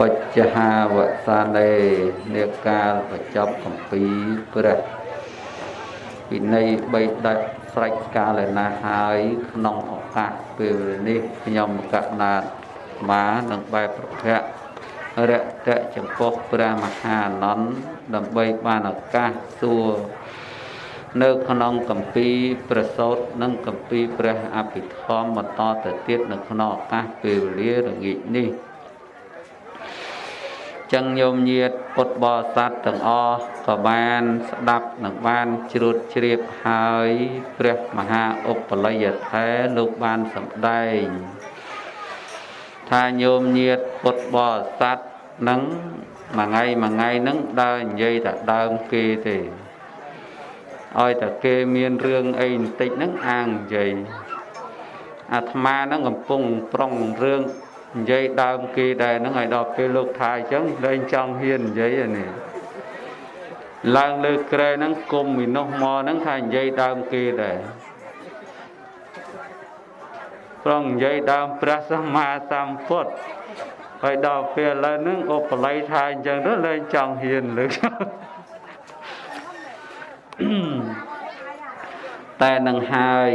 បច្ចហាវសានេនេកាលបញ្ចប់កំពីព្រះពិន័យ3ដាច់ស្រេចកាលណាហើយក្នុងឱកាសពេលនេះខ្ញុំកណាតមានឹងបែបប្រភៈរតៈចំពោះព្រះមហាអនន្តដើម្បីបានឱកាសសួរនៅក្នុងកម្ពីប្រសោតនិងកម្ពីព្រះអភិធម្មបន្តទៅទៀតនៅក្នុងឱកាសពេលវេលារងាចនេះ ចឹងញោមញាតពុទ្ធបរិស័ទទាំងអស់ក៏បានស្ដាប់និងបានជ្រួតជ្រាបហើយព្រះមហាឧបលយថេលោកបានសម្ដែង ថាញោមញាតពុទ្ធបរិស័ទនឹងមួយថ្ងៃមួយថ្ងៃនឹងដើរនិយាយតែដើមគេទេឲ្យតែគេមានរឿងអីបន្តិចហ្នឹងអាងនិយាយអាត្មាហ្នឹងកំពុងប្រុងរឿង និយាយដើមគេដែរហ្នឹងឲ្យដល់ពេលលោកថាអញ្ចឹងលែងចង់ហ៊ាននិយាយនេះឡើងលើក្រែហ្នឹងគុំមីនោះមកហ្នឹងថានិយាយដើមគេដែរប្រងនិយាយដើមព្រះសម្មាសម្ពុទ្ធហើយដល់ពេលឥឡូវហ្នឹងឧបល័យថាអញ្ចឹងទៅលែងចង់ហ៊ានលើកតែនឹងហើយ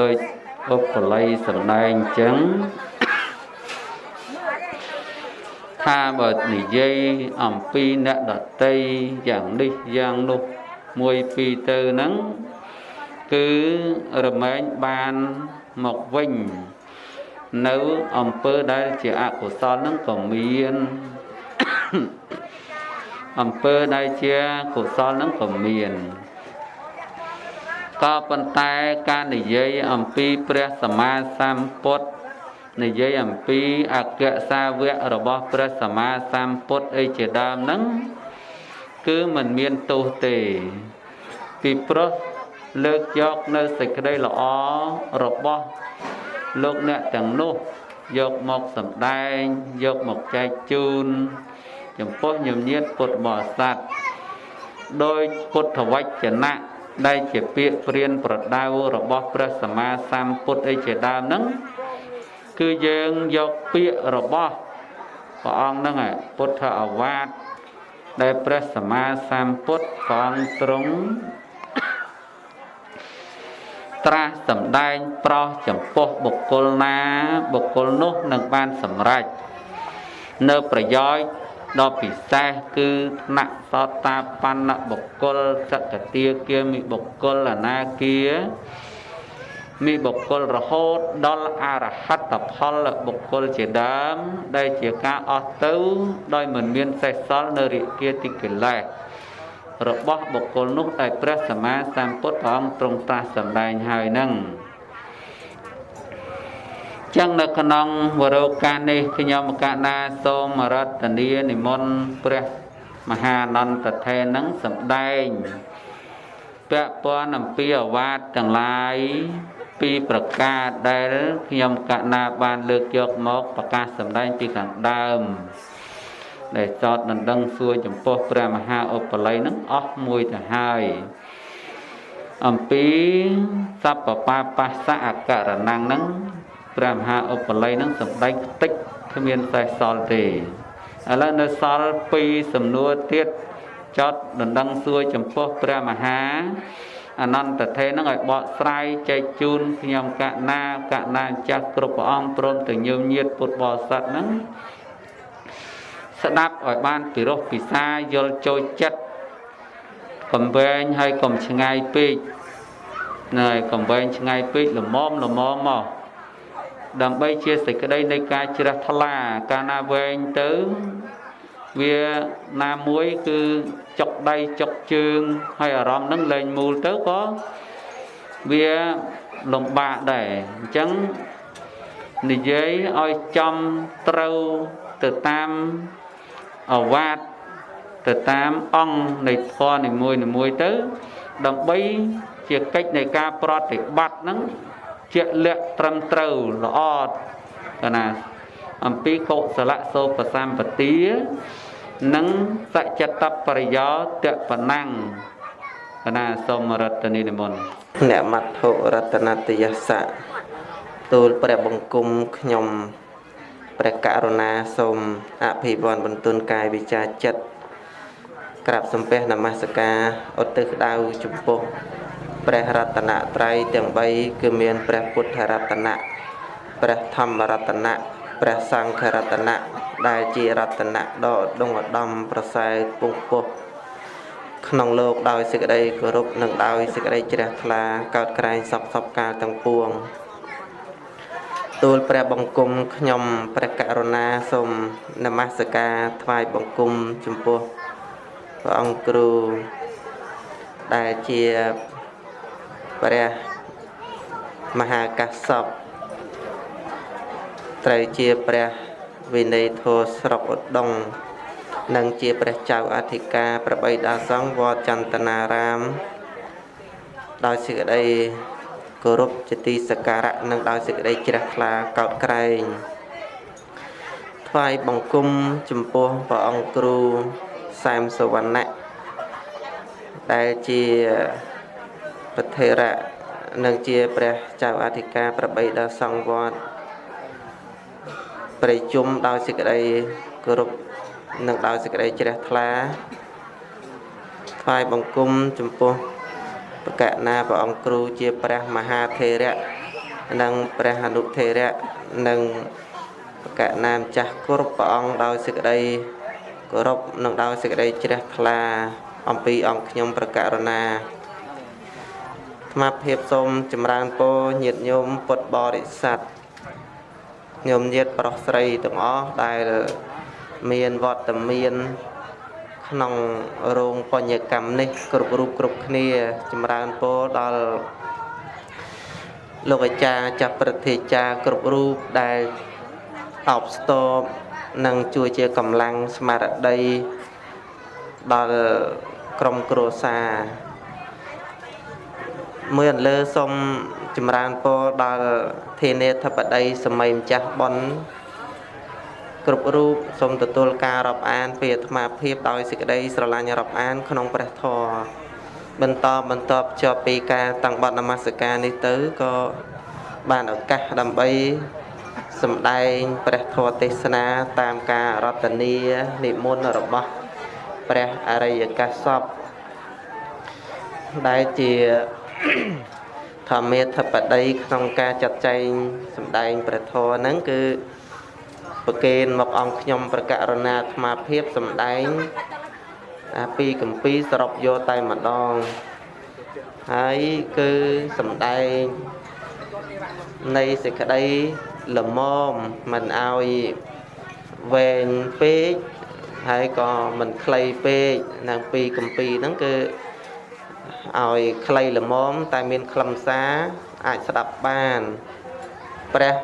ដោយឧបល័យសម្ដែងអញ្ចឹង ថាបើនិយាយអំពីអ្នកដតីយ៉ាងនេះយ៉ាងនោះមួយពីរទៅហ្នឹងគឺរមែងបានមកវិញនៅអំពើដែលជាអកុសលហ្នឹងក៏មានអំពើដែលជាកុសលហ្នឹងក៏មានក៏ប៉ុន្តែការនិយាយអំពីព្រះសម្មាសម្ពុទ្ធ និយាយអំពីអគ្គសាវករបស់ព្រះសម្មាសម្ពុទ្ធអីជាដើមហ្នឹងគឺมันមានទោសទេពីព្រោះលើកយកនៅសេចក្តីល្អរបស់លោកអ្នកទាំងនោះយកមកសម្ដែងយកមកចែកជូន ចំពោះញញៀតពុទ្ធបរិស័ទដោយពុទ្ធវចនៈដែលជាពាក្យព្រានប្រដៅរបស់ព្រះសម្មាសម្ពុទ្ធអីជាដើមហ្នឹង គឺយើងយកពាក្យរបស់ព្រះអង្គហ្នឹងពុទ្ធអវាទដែលព្រះសម្មាសម្ពុទ្ធព្រះអង្គទ្រង់ត្រាស់សម្ដែងប្រោសចំពោះបុគ្គលណាបុគ្គលនោះនឹងបានសម្រេចនៅប្រយោជន៍ដ៏ពិសេសគឺថ្នាក់សតាបណ្ណបុគ្គលសកតាគាមិបុគ្គលអនាគា មានបុគ្គលរហូតដល់អរហត្តផលបុគ្គលជាដើម ដែលជាការអស់ទៅ ដោយមិនមានសេសសល់នៅរិគាតិកិលេសរបស់បុគ្គលនោះដែលព្រះសម្មាសម្ពុទ្ធព្រះអង្គទ្រង់ត្រាស់សម្ដែងហើយនឹងចឹងនៅក្នុងវរោកាសនេះខ្ញុំកណាសូមរតនានិមន្តព្រះមហាអនន្តថេនឹងសម្ដែងពាក់ព័ន្ធអំពីអវាទទាំងឡាយ ពីប្រការដែលខ្ញុំកណាបានលើកយកមកប្រកាសសម្ដែងពីខាងដើមដែលចតដណ្ដឹងសួរចំពោះព្រះមហាឧបល័យនឹងអស់មួយទៅហើយអំពីសពបបាសៈអករណងនឹងព្រះមហាឧបល័យនឹងសម្ដែងខ្ទេចគ្មានសេះសល់ទេឥឡូវនៅសល់ពីរសំណួរទៀតចតដណ្ដឹងសួរចំពោះព្រះមហា អនន្តថេនឹងឲ្យបកស្រាយចែកជូនខ្ញុំកណាកណាចាស់គ្រប់ព្រះអង្គព្រមទាំងញោមញាតពុទ្ធបរិស័ទហ្នឹងស្ដាប់ឲ្យបានពិរោះពិសាយល់ចូលចិត្តកំវែងហើយកុំឆ្ងាយពេកណែកំវែងឆ្ងាយពេកល្មមល្មមមកដើម្បីជាសេចក្តីនៃការជ្រះថ្លា កាលណាវែងទៅ វាណាមួយគឺចុកដៃចុកជើងហើយអារម្មណ៍នឹងលែងមូលទៅក៏វាលំបាកដែរអញ្ចឹងនិយាយឲ្យចំត្រូវទៅតាមអវាទទៅតាមអង្គនៃធម៌នីមួយនីមួយទៅ ដើម្បីជាកិច្ចនៃការប្រតិបត្តិហ្នឹងជាក់លាក់ត្រឹមត្រូវល្អកណាអំពីកុសលសោបសម្បទា និងសច្ចតបរិយោតបណាំងកណាសូមរតនីនិមន្តអ្នកមត្ថុរតនតយសៈទូលព្រះបង្គំខ្ញុំព្រះករុណាសូមអភិវឌ្ឍបន្ទុនកាយវិជាចិត្តក្រាបសំពះនមស្ការឧទ្ទិសក្តៅចំពោះព្រះរតនត្រ័យទាំង3គឺមានព្រះពុទ្ធរតនៈព្រះធម្មរតនៈ ព្រះសង្ឃរតនៈដែលជារតនៈដ៏ឧត្តមឧត្តមប្រសើរពងពោះក្នុងលោកដោយសេចក្តីគោរពនិងដោយសេចក្តីជ្រះថ្លាកើតក្រែងសពសពកាលទាំងពួងទូលព្រះបង្គំខ្ញុំព្រះករុណាសូមនមស្ការថ្វាយបង្គំចំពោះព្រះអង្គគ្រូដែលជាព្រះមហាកាសព ត្រូវជាព្រះវិន័យធម៌ស្រុកឧដុង្គនិងជាព្រះចៅអធិការប្របីដាសង្ឃវត្តចន្ទនារាម ដោយសេចក្តីគោរពជាទីសក្ការៈនិងដោយសេចក្តីជ្រះថ្លាកោតក្រែងថ្វាយបង្គំចំពោះព្រះអង្គគ្រូសែមសវណ្ណៈដែលជាប្រធេរៈនិងជាព្រះចៅអធិការប្របីដល់សង្ឃវត្ត ប្រជុំដោយសេចក្តីគោរពនិងដោយសេចក្តីជ្រះថ្លាថ្វាយបង្គំចំពោះបកណាព្រះអង្គគ្រូជាព្រះមហាថេរៈនិងព្រះអនុថេរៈនិងបកណាម្ចាស់គ្រប់ព្រះអង្គដោយសេចក្តីគោរពនិងដោយសេចក្តីជ្រះថ្លា អំពីអង្គខ្ញុំប្រកករណាថ្មភាពសូមចម្រើនពរញាតិញោមពុទ្ធបរិស័ទ ញោមញាតិប្រុសស្រីទាំងអស់ដែលមានវត្តមានក្នុងរោងបញ្ញកម្មនេះ គ្រប់រូបគ្រប់គ្នាចម្រើនពរដល់លោកអាចារ្យចាប់ព្រឹទ្ធាចារ្យគ្រប់រូបដែលអបស្ទប់និងជួយជាកម្លាំងស្មារតីដល់ក្រុមគ្រួសារ មួយអន្លើសូមចម្រើនពរដល់ធានាធិបតីសម័យម្ចាស់ប៉ុនគ្រប់រូបសូមទទួលការរាប់អានពីអាត្មាភាពដោយសេចក្តីស្រឡាញ់រាប់អាន ក្នុងព្រះធម៌បន្តបន្តភ្ជាប់ពីការតាំងបត់នមស្ការនេះទៅក៏បានឱកាសដើម្បីសម្ដែងព្រះធម៌ទេសនាតាមការរតនានិមន្តរបស់ព្រះអរិយកាសពដែលជា ធម្មាធិបតីក្នុងការចាត់ចែងសម្ដែងព្រះធម៌ហ្នឹងគឺប្រគេនមកអង្គខ្ញុំប្រកករណាអាត្មាភាពសម្ដែងអាពីកម្ពីសរុបយកតែម្ដងហើយគឺសម្ដែងនៃសេចក្តីល្មមមិនឲ្យវែងពេកហើយក៏មិនខ្លីពេកនឹងពីកម្ពីហ្នឹងគឺ ឲ្យខ្លីល្មមតែមានខ្លឹមសារអាចស្ដាប់បានព្រះ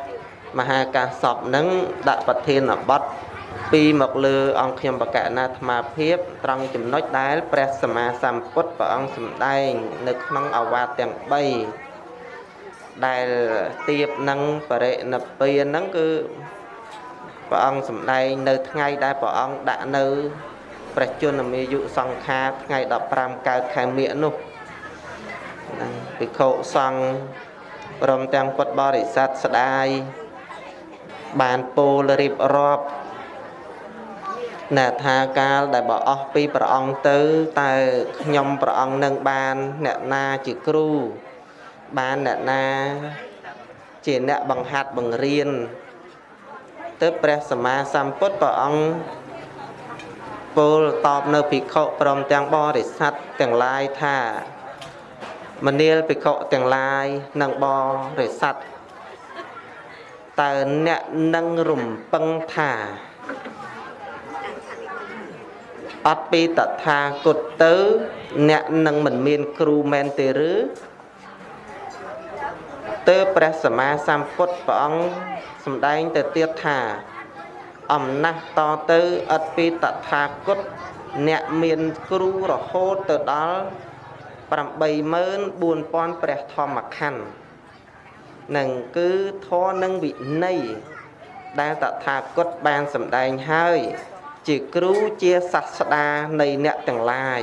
មហាកាសពនឹងដាក់ប្រធានបទពីមកលើអង្គខ្ញុំបកណាអាត្មាភាពត្រង់ចំណុចដែលព្រះសម្មាសម្ពុទ្ធព្រះអង្គសម្ដែង នៅក្នុងអវាទទាំង3ដែលទៀបនឹងបរិនិព្វានហ្នឹងគឺព្រះអង្គសម្ដែងនៅថ្ងៃដែលព្រះអង្គដាក់នៅព្រះជន្មាយុសង្ខារថ្ងៃ15កើតខែមិញនោះហ្នឹង ភិក្ខុសង្ឃព្រមទាំងពុទ្ធបរិស័ទស្ដាយបានពោលរៀបរាប់ណែថាកាលដែលបើអស់ពីព្រះអង្គទៅតើខ្ញុំព្រះអង្គនឹងបានអ្នកណាជាគ្រូបានអ្នកណាជាអ្នកបង្ហាត់បង្រៀនទៅព្រះសម្មាសម្ពុទ្ធព្រះអង្គពោលតបនៅភិក្ខុព្រមទាំងបរិស័ទទាំងឡាយថា មនាលភិក្ខុទាំងឡាយនិងបរិស័ទតើអ្នកនឹងរំពឹងថាអត់ពីតថាគតទៅ អ្នកនឹងមិនមានគ្រូមែនទេឬទើបព្រះសម្មាសម្ពុទ្ធព្រះអង្គសម្ដែងទៅទៀតថា អំណះតទៅឥតពីតថាគតអ្នកមានគ្រូរហូតទៅដល់ 84000ព្រះធម្មខណ្ឌនឹងគឺធម៌និងវិន័យដែលតថាគតបានសម្ដែងហើយ ជាគ្រូជាសាស្តានៃអ្នកទាំងឡាយ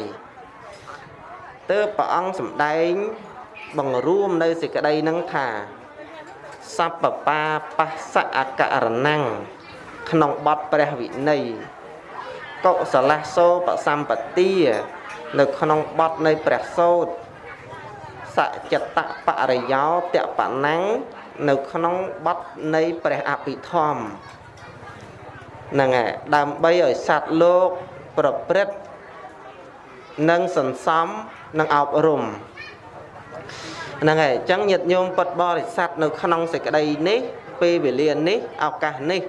ទើបព្រះអង្គសម្ដែងបង្រួមនៅសេចក្តីនឹងថាសัพពបាបស្សអករណੰក្នុងបទព្រះវិន័យកុសលសោបសម្បទា នៅក្នុងបទនៃព្រះសូត្រសច្ចតបរិយោតបណੰងនៅក្នុងបទនៃព្រះអភិធម្មហ្នឹងហើយដើម្បីឲ្យសត្វលោកប្រព្រឹត្តនិងសន្សំនិងអប់រំហ្នឹងហើយអញ្ចឹងញាតិញោមពុតបរិស័ទនៅក្នុងសេចក្តីនេះពេលវេលានេះឱកាសនេះ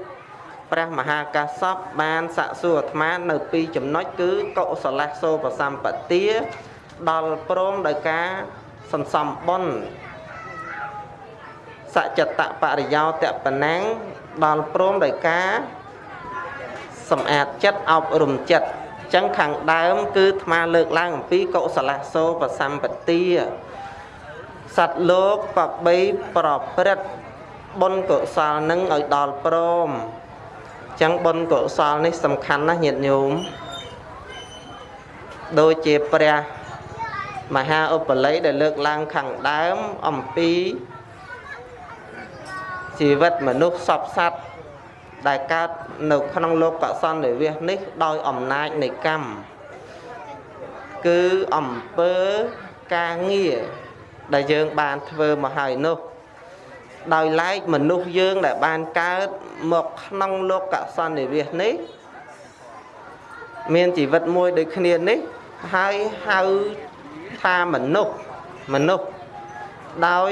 ព្រះមហាកាសពបានសាក់សួរអាត្មានៅពីរចំណុចគឺកុសលសោបសម្បទាដល់ព្រមដោយការសន្សំបុណ្យសច្ចតបរិយោតបណាំងដល់ព្រមដោយការសម្អាតចិត្តអប់រំចិត្តចឹងខាងដើមគឺអាត្មាលើកឡើងអំពីកុសលសោបសម្បទាសត្វលោកក៏បីប្រព្រឹត្តបុណ្យកុសលនឹងឲ្យដល់ព្រម ចឹងបុណ្យកុសលនេះសំខាន់ណាស់ញាតិញោមដូចជាព្រះមហាឧបល័យដែលលើកឡើងខាងដើមអំពីជីវិតមនុស្សសពសត្វដែលកើតនៅក្នុងលោកកសន្និវាសនេះដោយអំណាចនៃកម្មគឺអំពើការងារដែលយើងបានធ្វើមកហើយនោះ ដោយឡែកមនុស្សយើងដែលបានកើតមកក្នុងលោកកសន្និវាសនេះមានជីវិតមួយដូចគ្នានេះហើយហៅថាមនុស្សមនុស្សដោយ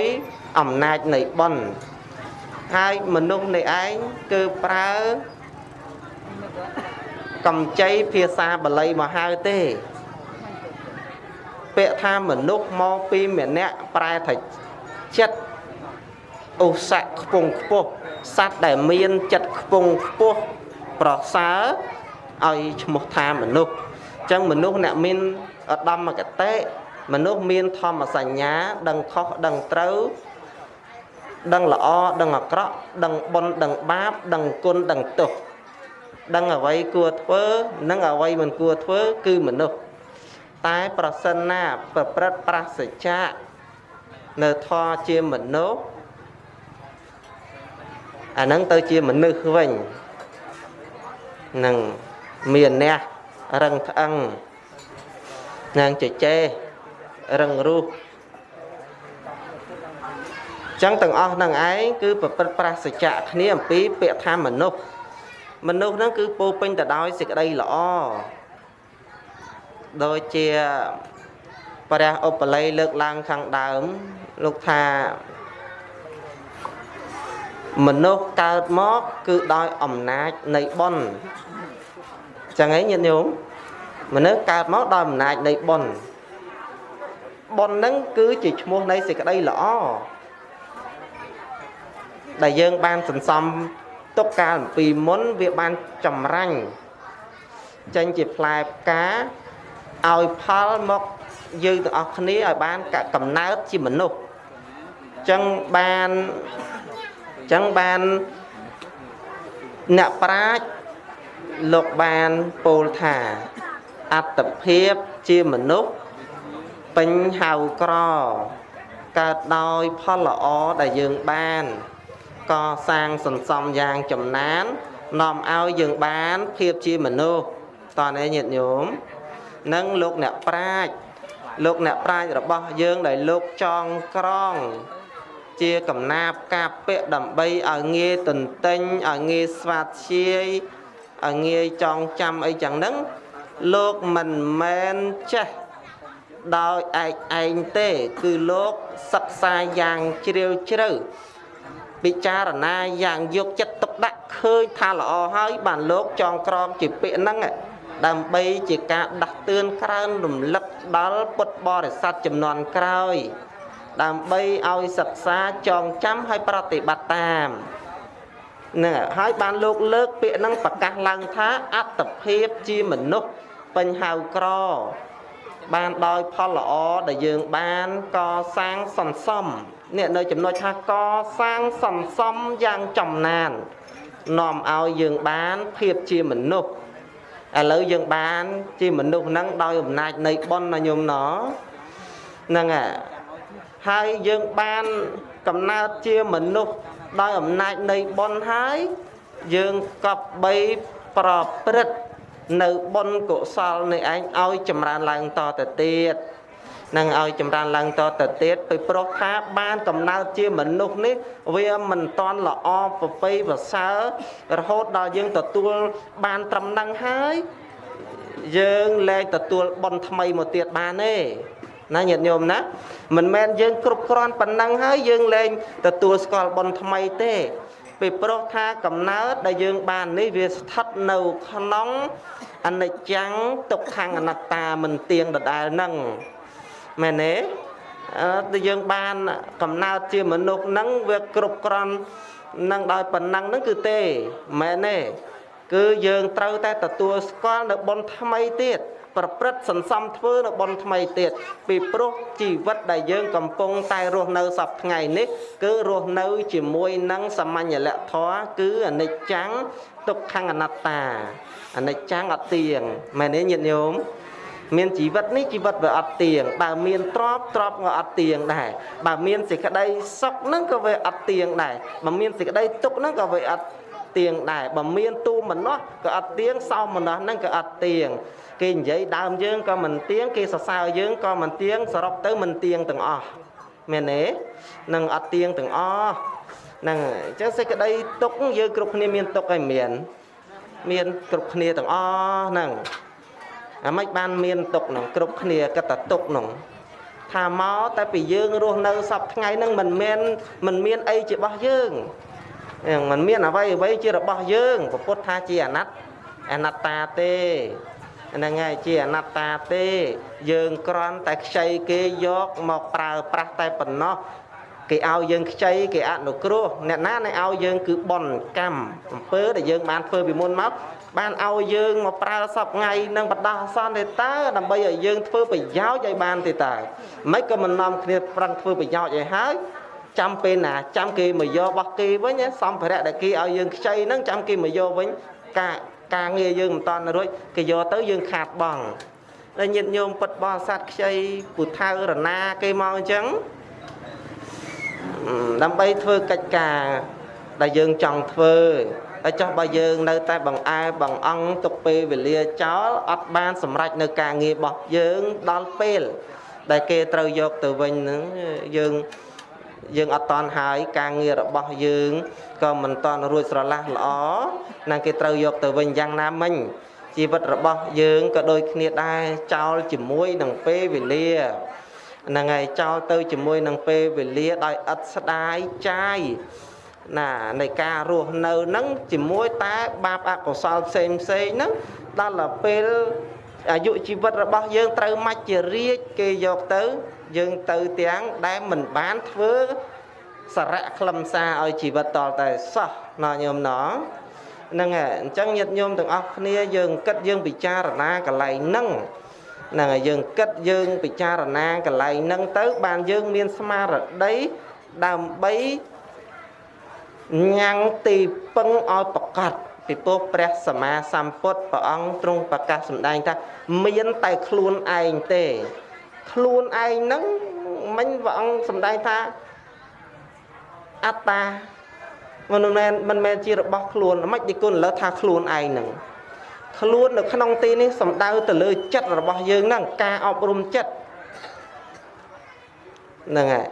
អំណាចនៃបុណ្យហើយមនុស្សនេះឯងគឺប្រើកំចីភាសាបាលីមកហៅទេពាក្យថាមនុស្សមកពីម្នាក់ប្រែថាចិត្ត ឧស្សៈខ្ពង់ខ្ពស់សត្វដែលមានចិត្តខ្ពង់ខ្ពស់ប្រសើរឲ្យឈ្មោះថាមនុស្សអញ្ចឹងមនុស្សអ្នកមានឧត្តមគតិមនុស្សមានធម្មសញ្ញា ដឹងខុសដឹងត្រូវដឹងល្អដឹងអាក្រក់ដឹងបុណ្យដឹងបាប ដឹងគុណដឹងទោសដឹងអ្វីគួរធ្វើ និងអ្វីមិនគួរធ្វើគឺមនុស្សតែប្រសិនណាប្រព្រឹត្តប្រសច្ចៈនៅធរជាមនុស្ស អាហ្នឹងទៅជាមនុស្សវិញនឹងមានអ្នករឹងថ្អឹងនឹងជជែរឹងរូសចឹងទាំងអស់នឹងឯងគឺប្រព្រឹត្តប្រសច្ចៈគ្នាអំពីពាក្យថាមនុស្សមនុស្សហ្នឹងគឺពោពេញទៅដោយសេចក្តីល្អដូចជាព្រះឧបល័យលើកឡើងខាងដើមលោកថា មនុស្សកើតមកគឺដោយអំណាចនៃបុណ្យចឹងឯងញាតិញោមមនុស្សកើតមកដោយអំណាចនៃបុណ្យបុណ្យហ្នឹងគឺជាឈ្មោះនៃសេចក្តីល្អដែលយើងបានសន្សំទុកកាលអំពីមុនវាបានចម្រាញ់ចេញជាផ្លែផ្កាឲ្យផលមកយើងទាំងអស់គ្នាឲ្យបានកំណើតជាមនុស្សចឹងបាន ចឹងបានអ្នកប្រាជ្ញលោកបានពោលថាអត្តភាពជាមនុស្សពេញហៅក្រកើតដោយផលល្អដែលយើងបាន កសាងសន្សំយ៉ាងចំណាននាំឲ្យយើងបានភាពជាមនុស្សតើនេះញាតិញោមនិងលោកអ្នកប្រាជ្ញលោកអ្នកប្រាជ្ញរបស់យើងដែលលោកចងក្រង ជាកំណាបការពាក់ដើម្បីឲ្យងាយទន្ទិញឲ្យងាយស្វាធ្យាយឲ្យងាយចងចាំអីចឹងហ្នឹងលោកមិនមែនចេះដោយឯកឯងទេ គឺលោកសិក្សាយ៉ាងជ្រាវជ្រៅពិចារណាយ៉ាងយកចិត្តទុកដាក់ឃើញថាល្អហើយ បានលោកចងក្រងជាពាក្យហ្នឹងដើម្បីជាការដាស់តឿនក្រើនរំលឹកដល់ពុទ្ធបរិស័ទចំនួនក្រោយ ដើម្បីឲ្យសិក្សាចងចាំឲ្យប្រតិបត្តិតាមនឹងហើយបានលោកលើកពាក្យហ្នឹងប្រកាសឡើងថាអត្តភាពជាមនុស្សពេញហៅក្រ បានដោយផលល្អដែលយើងបានកសាងសន្សំនេះនៅចំណុចថាកសាងសន្សំយ៉ាងចំណាននាំឲ្យយើងបានភាពជាមនុស្សឥឡូវយើងបានជាមនុស្សហ្នឹងដោយអំណាចនៃបុណ្យណាញោមណហ្នឹងហើយ យើងបានកំណើតជាមនុស្សដោយអំណាចនៃបុណ្យហើយយើងកប់បីប្រព្រឹត្តនៅបុណ្យកុសលនេះឯងឲ្យចម្រើនឡើងតទៅទៀតនឹងឲ្យចម្រើនឡើងតទៅទៀតពីព្រោះថាបានកំណើតជាមនុស្សនេះវាមិនតន់ល្អប្រពៃប្រសើររហូតដល់យើងទទួលបានត្រឹមនឹងហើយយើងលែងទទួលបុណ្យថ្មីមកទៀតបានទេ ណាញាតិញោមណាមិនមែនយើងគ្រប់គ្រាន់ប៉ុណ្ណឹងហើយយើងលែងទទួលស្គាល់បុណ្យថ្មីទេពីព្រោះថាកំណើតដែលយើងបាននេះវាស្ថិតនៅក្នុងអនិច្ចំទុក្ខំអនត្តាមិនទៀងដដែលហ្នឹងមែនទេអឺដែលយើងបានកំណើតជាមនុស្សហ្នឹងវាគ្រប់គ្រាន់នឹងដោយប៉ុណ្ណឹងហ្នឹងគឺទេមែនទេគឺយើងត្រូវតែទទួលស្គាល់នៅបុណ្យថ្មីទៀត ប្រព្រឹត្តសន្សំធ្វើនៅបុណ្យថ្មីទៀតពីព្រោះជីវិតដែលយើងកំពុងតែរស់នៅសពថ្ងៃនេះ គឺរស់នៅជាមួយនឹងសាមញ្ញលក្ខធម៌គឺអនិច្ចំទុក្ខំអនត្តាអនិច្ចំអត់ទៀងមែនទេញាតិញោមមានជីវិតនេះជីវិតវាអត់ទៀងបើមានទ្រពទ្រពក៏អត់ទៀងដែរបើមានសេចក្តីសុខហ្នឹងក៏វាអត់ទៀងដែរបើមានសេចក្តីទុក្ខហ្នឹងក៏វាអត់ទៀងដែរបើមានទូមនោះក៏អត់ទៀងសោមនោះហ្នឹងក៏អត់ទៀង គេនិយាយដើមយើងក៏មិនទៀងគេសរសើរយើងក៏មិនទៀងសរុបទៅមិនទៀងទាំងអស់មែនទេនឹងអត់ទៀងទាំងអស់ហ្នឹងអញ្ចឹងសេចក្តីទុកយើងគ្រប់គ្នាមានទុកហើយមាន មានគ្រប់គ្នាទាំងអស់ហ្នឹងអាម៉េចបានមានទុកហ្នឹងគ្រប់គ្នាកតទុកហ្នឹងថាមកតែពីយើងរស់នៅសពថ្ងៃហ្នឹងមិនមែនមិនមានអីជារបស់យើងមិនមានអ្វីអ្វីជារបស់យើងពុទ្ធថាជាអនត្តអនត្តាទេ ហ្នឹងហើយជាអនត្តាទេ យើងគ្រាន់តែខ្ចីគេយកមកប្រើប្រាស់តែប៉ុណ្ណោះគេឲ្យយើងខ្ចីគេអនុគ្រោះអ្នកណានឹងឲ្យយើងគឺបនកម្មអំពើដែលយើងបានធ្វើពីមុនមកបានឲ្យយើងមកប្រើសពថ្ងៃនឹងបដោះអាសន្នទេតើដើម្បីឲ្យយើងធ្វើប្រយោជន៍ឲ្យបានទេតើមិនក៏មិននាំគ្នាប្រឹងធ្វើប្រយោជន៍ឲ្យហើយចាំពេលណាចាំគេមកយករបស់គេវិញសម្ភារៈដែលគេឲ្យយើងខ្ចីហ្នឹងចាំគេមកយកវិញការ ការងារយើងមិនតន់រួចគេយកទៅយើងខាតបង់ហើយញាតិញោមពិតបរិស័ទខ្ចីពុថៅរណាគេមកអញ្ចឹងដើម្បីធ្វើកិច្ចការដែលយើងចង់ធ្វើហើយចុះបើយើងនៅតែបង្អែបង្អង់ទុកពេលវេលាចោលអត់បានសម្រេចនៅការងាររបស់យើងដល់ពេលដែលគេត្រូវយកទៅវិញហ្នឹងយើង យើងអត់តន់ហើយការងាររបស់យើងក៏មិនតន់រួចស្រឡះល្អនឹងគេត្រូវយកទៅវិញយ៉ាងណាមិញជីវិតរបស់យើងក៏ដូចគ្នាដែរចោលជាមួយនឹងពេលវេលាហ្នឹងហើយចោលទៅជាមួយនឹងពេលវេលាដោយឥតស្ដាយចាយណានៃការរស់នៅហ្នឹងជាមួយតែបាបអកុសលផ្សេងផ្សេងហ្នឹងដល់ទៅពេលអាយុជីវិតរបស់យើងត្រូវមកជារាជគេយកទៅ យើងទៅទាំងដែលមិនបានធ្វើសារៈខ្លឹមសារឲ្យជីវិតតតែសោះណោះញោមណោះហ្នឹងហើយអញ្ចឹងញាតិញោមទាំងអស់គ្នាយើងគិតយើងពិចារណាកន្លែងហ្នឹងហ្នឹងហើយយើងគិតយើងពិចារណាកន្លែងហ្នឹងទៅ បានយើងមានស្មារតីដើម្បីញ៉ាំងទីពឹងឲ្យប្រកាសពីពោះព្រះសម្មាសម្ពុទ្ធព្រះអង្គទ្រង់ប្រកាសសម្ដែងថាមានតែខ្លួនឯងទេ ខ្លួនឯងហ្នឹងមិញព្រះអង្គសម្ដែងថាអត្តាមិនមែនមិនមែនជារបស់ខ្លួនមិនទីគុណលើថាខ្លួនឯងហ្នឹងខ្លួននៅក្នុងទីនេះសំដៅទៅលើចិត្តរបស់យើងហ្នឹងការអប់រំចិត្តហ្នឹងហើយ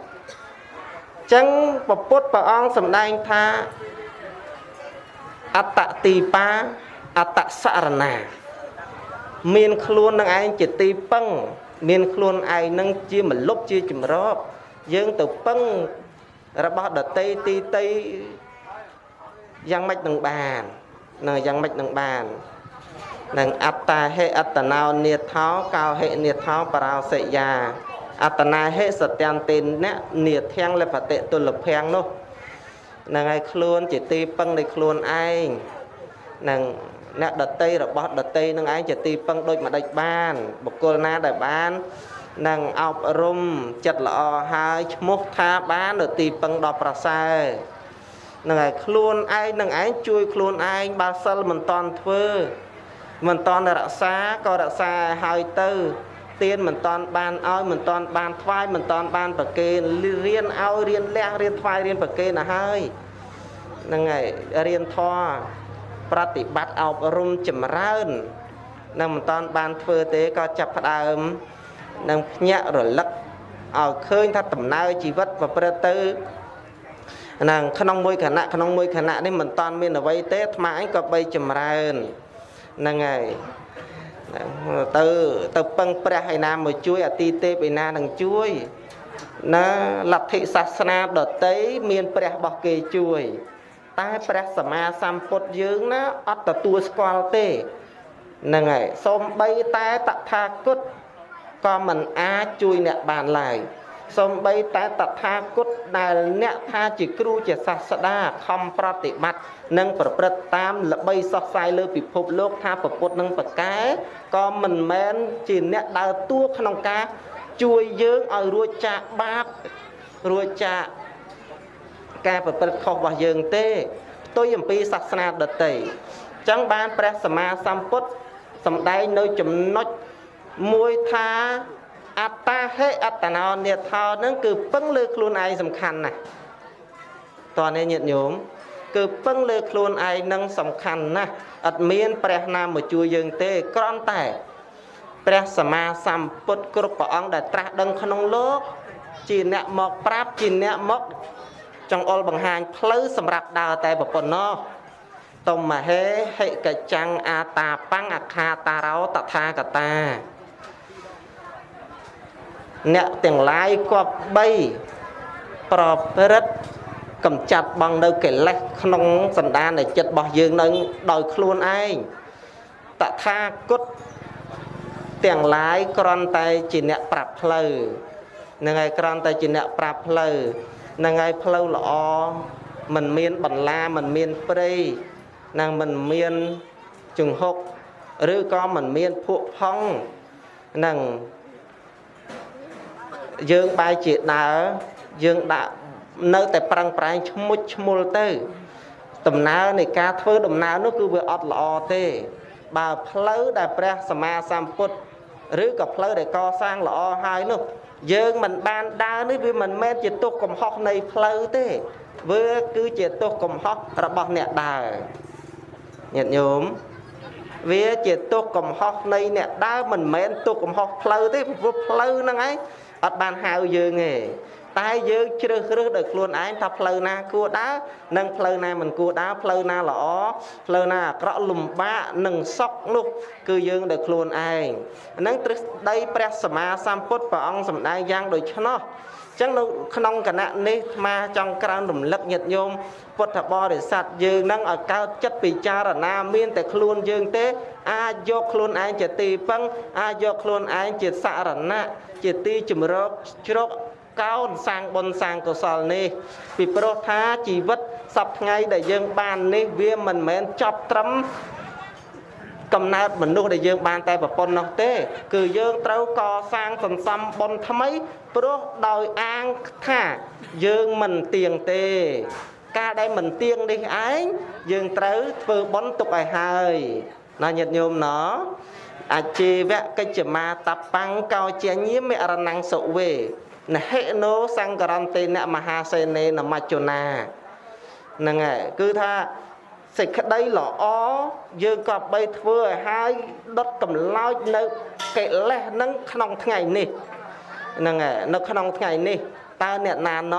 ចឹងពពុទ្ធព្រះអង្គសម្ដែងថាអត្តទីបាអត្តសរណា មានខ្លួននឹងឯងជាទីពឹង មានខ្លួនឯងនឹងជាមលុបជាចម្រោបយើងទៅពឹងរបស់ដតីទីតីយ៉ាងម៉េចនឹងបាននៅយ៉ាងម៉េចនឹងបាននឹងអត្តាហេអត្តណោនិថោកោហេនិថោបរោសិយាអត្តនាហេសត្យន្តិនៈនិធាំងលបតិទុលភាំងនោះនឹងឲ្យខ្លួនជាទីពឹងនៃខ្លួនឯងនឹង អ្នកដតីរបស់ដតីនឹងឯងជាទីពឹងដូចម្ដេចបានបុគ្គលណាដែលបាននឹងអប់រំចិត្តល្អហើយឈ្មោះថាបាននៅទីពឹងដ៏ប្រសើរនឹងឯងខ្លួនឯងនឹងឯងជួយខ្លួនឯងបើសិលមិនតន់ធ្វើមិនតន់រក្សាក៏រក្សាឲ្យទៅទៀនមិនតន់បានឲ្យមិនតន់បានថ្វាយមិនតន់បានប្រគេនរៀនឲ្យរៀនលះរៀនថ្វាយរៀនប្រគេនទៅហើយហ្នឹងហើយរៀនធម៌ ប្រតិបត្តិអប់រំចម្រើននឹងមិនតាន់បានធ្វើទេក៏ចាប់ផ្ដើមនឹងភ្ញាក់រលឹកឲ្យឃើញថាដំណើរជីវិតប្រព្រឹត្តទៅហ្នឹងក្នុងមួយខណៈក្នុងមួយខណៈនេះមិនតាន់មានអ្វីទេអាត្មាអញក៏បីចម្រើនហ្នឹងហើយទៅទៅពឹងព្រះឯណាមកជួយអតិទេពឯណានឹងជួយណាលទ្ធិសាសនាដតីមានព្រះរបស់គេជួយ តែព្រះសម្មាសម្ពុទ្ធយើងណាអត់ទទួលស្គាល់ទេហ្នឹងហើយសូម្បីតែតថាគតក៏មិនអាចជួយអ្នកបានឡើយសំបីតែតថាគតដែលអ្នកថាជាគ្រូជាសាស្តាខំប្រតិបត្តិនិងប្រព្រឹត្តតាមល្បីសោះសាយលើពិភពលោកថាប្រពុតនឹងប្រកែក៏មិនមែនជាអ្នកដើរតួក្នុងការជួយយើងឲ្យរួចចាកបាបរួចចាក ការប្រព្រឹត្តខុសរបស់យើងទេផ្ទុយអំពីសាសនាដតីអញ្ចឹងបានព្រះសម្មាសម្ពុទ្ធសម្ដែងនៅចំណុចមួយថាអត្តាហេអត្តណោនិថោនឹងគឺពឹងលើខ្លួនឯងសំខាន់ណាស់តើនេះញាតិញោមគឺពឹងលើខ្លួនឯងនឹងសំខាន់ណាស់អត់មានព្រះណាមកជួយយើងទេគ្រាន់តែព្រះសម្មាសម្ពុទ្ធគ្រប់ព្រះអង្គដែលត្រាស់ដឹងក្នុងលោកជាអ្នកមកប្រាប់ជាអ្នកមក ចង្អុលបង្ហាញផ្លូវសម្រាប់ដើរតែប៉ុណ្ណោះតុមហេហិកចាំងអាតាបង្អខាតារោតថាកតាអ្នកទាំងឡាយគប្បីប្រព្រឹត្តកំចាត់បងនៅកិលេសក្នុងសន្តាននៃចិត្តរបស់យើងនៅដោយខ្លួនឯងតថាគតទាំងឡាយគ្រាន់តែជាអ្នកប្រាប់ផ្លូវនឹងហើយគ្រាន់តែជាអ្នកប្រាប់ផ្លូវ នឹងហើយផ្លូវល្អมันមានបន្លាมันមានព្រៃនឹងมันមានជង្ហុកឬក៏มันមានភក់ផុងនឹងយើងបែរជាដើរយើងដាក់នៅតែប្រឹងប្រែងឈ្មុជឈ្មុលទៅដំណើរនៃការធ្វើដំណើរនោះគឺវាអត់ល្អទេ បើផ្លូវដែលព្រះសម្មាសម្ពុទ្ធឬក៏ផ្លូវដែលកសាងល្អហើយនោះ យើងមិនបានដើរនេះវាមិនមែនជាទុកកំហុសនៃផ្លូវទេវាគឺជាទុកកំហុសរបស់អ្នកដើរញាតិញោមវាជាទុកកំហុសនៃអ្នកដើរមិនមែនទុកកំហុសផ្លូវទេព្រោះផ្លូវហ្នឹងឯងអត់បានហៅយើងទេ តែយើងជ្រើសរើសដោយខ្លួនឯងថាផ្លូវណាគួរដើរនិងផ្លូវណាមិនគួរដើរផ្លូវណាល្អផ្លូវណាអាក្រក់លំបាកនិងសុខនោះគឺយើងដោយខ្លួនឯងហ្នឹងទ្រឹស្ដីព្រះសម្មាសម្ពុទ្ធព្រះអង្គសម្ដែងយ៉ាងដូចនោះចឹងនៅក្នុងគណៈនេះអាត្មាចង់ក្រើនរំលឹកញាតិញោមពុទ្ធបរិស័ទយើងនឹងឲ្យកើតចិត្តពិចារណាមានតែខ្លួនយើងទេ អាចយកខ្លួនឯងជាទីពឹងអាចយកខ្លួនឯងជាសារណៈជាទីជំរកជ្រក កោនសាងបុណ្យសាងកុសលនេះ ពីព្រោះថាជីវិតសពថ្ងៃដែលយើងបាននេះវាមិនមែនចប់ត្រឹមកំណើតមនុស្សដែលយើងបានតែប្រពន្ធនោះទេ គឺយើងត្រូវកសាងសន្សំបុណ្យថ្មីព្រោះដោយអាងថាយើងមិនទៀងទេ ការដែលមិនទៀងនេះឯងយើងត្រូវធ្វើបុណ្យទុកឲ្យហើយណាញាតិញោមណោអជីវកិច្ចមាតបង្កោជាញាមិរណងសុវេ នហិណោសង្ករន្តេនមហាសេនេនមច្ចុណាហ្នឹងហើយគឺថាសេចក្តីល្អយើងក៏បីធ្វើឲ្យហើយដុតកម្លោចនៅកិលេសនឹងក្នុងថ្ងៃនេះហ្នឹងហើយនៅក្នុងថ្ងៃនេះតើអ្នកណាណ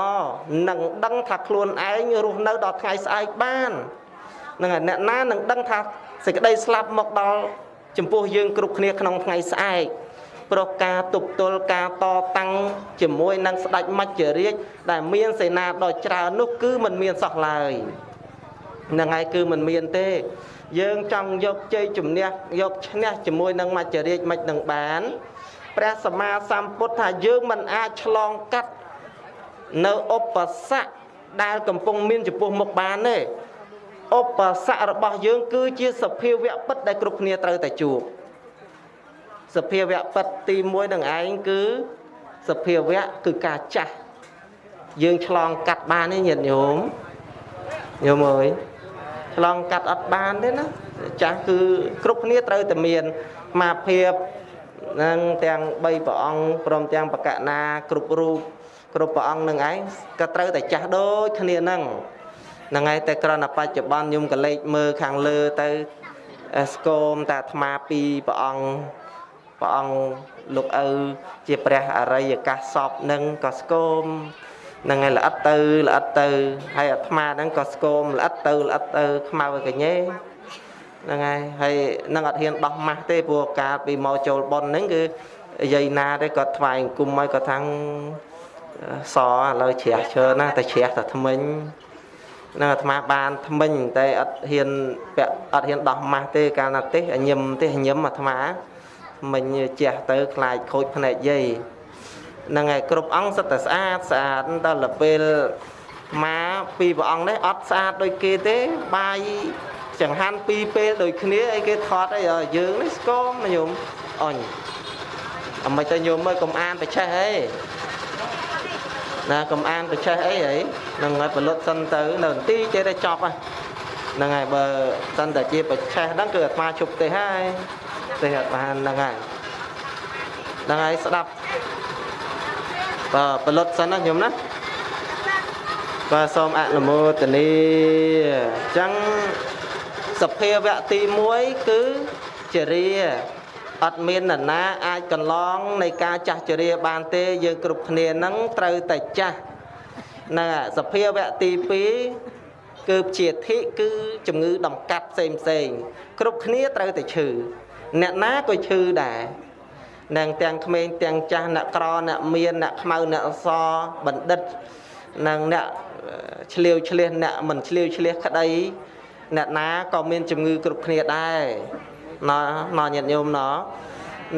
នឹងដឹងថាខ្លួនឯងរស់នៅដល់ថ្ងៃស្អែកបានហ្នឹងហើយអ្នកណានឹងដឹងថាសេចក្តីស្លាប់មកដល់ចំពោះយើងគ្រប់គ្នាក្នុងថ្ងៃស្អែក ព្រោះការទប់ទល់ការតតាំងជាមួយនឹងស្ដេចមច្ចរាជដែលមានសេនាដ៏ច្រើននោះគឺมันមានសោះឡើយហ្នឹងហើយគឺมันមានទេ យើងចង់យកជ័យជំនះយកឈ្នះជាមួយនឹងមច្ចរាជមិននឹងបានព្រះសម្មាសម្ពុទ្ធថាយើងមិនអាចឆ្លងកាត់នៅឧបសគ្គដែលកំពុងមានចំពោះមុខបានទេឧបសគ្គរបស់យើង គឺជាសភាវៈពិតដែលគ្រប់គ្នាត្រូវតែជួប សភាវៈពិតទី1នឹងឯងគឺសភាវៈគឺការចាស់យើងឆ្លងកាត់បានទេញាតិញោមញោមអើយឆ្លងកាត់អត់បានទេណាចាស់គឺគ្រប់គ្នាត្រូវតែមានមាភាពនឹងទាំង3ព្រះអង្គព្រមទាំងបកណាគ្រប់រូបគ្រប់ព្រះអង្គនឹងឯងក៏ត្រូវតែចាស់ដូចគ្នានឹងហ្នឹងហើយតែគ្រាន់តែបច្ចុប្បន្នខ្ញុំក៏លេចមើលខាងលើទៅស្គមតែអាត្មាពីរព្រះអង្គ ព្រះអង្គលោកឪជាព្រះអរិយកាសសពនឹងក៏ស្គមហ្នឹងហើយល្អិតទៅល្អិតទៅហើយអាត្មាហ្នឹងក៏ស្គមល្អិតទៅល្អិតទៅខ្មៅឲ្យកញេហ្នឹងហើយហើយនឹងអត់ហ៊ានដោះម៉ាស់ទេព្រោះកាលពីមកចូលប៉ុនហ្នឹងគឺយាយណាទេគាត់ថ្វាយអង្គមឲ្យគាត់ថាំងសឥឡូវជ្រះជើណាតែជ្រះតែថ្មិញនឹងអាត្មាបានថ្មិញតែអត់ហ៊ានពាក់អត់ហ៊ានដោះម៉ាស់ទេកាលណាទេញឹមទេញឹមអាត្មា មិញជះទៅខ្លាចខូចភ្នែកយាយហ្នឹងហើយគ្រប់អង្គសិតតែស្អាតស្អាតដល់ពេលមកពីព្រះអង្គនេះអត់ស្អាតដូចគេទេបាយចង្ហាន់ពីរពេលដូចគ្នាអីគេថតអីយើងនេះស្គមញោមអញអមិនទៅញោមមើលកុំអានបច្ចេះអីណាកុំអានបច្ចេះអីហីនឹងឲ្យផលិតសិនទៅនៅទីចេះតែចប់ហ្នឹងហើយបើសិនតែជាបច្ចេះហ្នឹងគឺអាត្មាជប់ទេហើយ ទេអត់បានហ្នឹងហើយហ្នឹងហើយស្ដាប់បាទផលិតសិនណាខ្ញុំណាបាទសូមអនុមោទនីអញ្ចឹងសភាវៈទី1គឺជារាអត់មាននរណាអាចកន្លងនៃការចាស់ជរាបានទេយើងគ្រប់គ្នានឹងត្រូវតែចាស់ណាសភាវៈទី2គឺជាធិគឺជំងឺ ដំកាត់ផ្សេងផ្សេងគ្រប់គ្នាត្រូវតែឈឺ អ្នកណាក៏ឈឺដែរនឹងទាំងក្មេងទាំងចាស់អ្នកក្រអ្នកមានអ្នកខ្មៅអ្នកអសបណ្ឌិតនិងអ្នកឆ្លៀវឆ្លៀសអ្នកមិនឆ្លៀវឆ្លៀសក្តីអ្នកណាក៏មានជំងឺគ្រប់គ្នាដែរណណញាតិញោមណ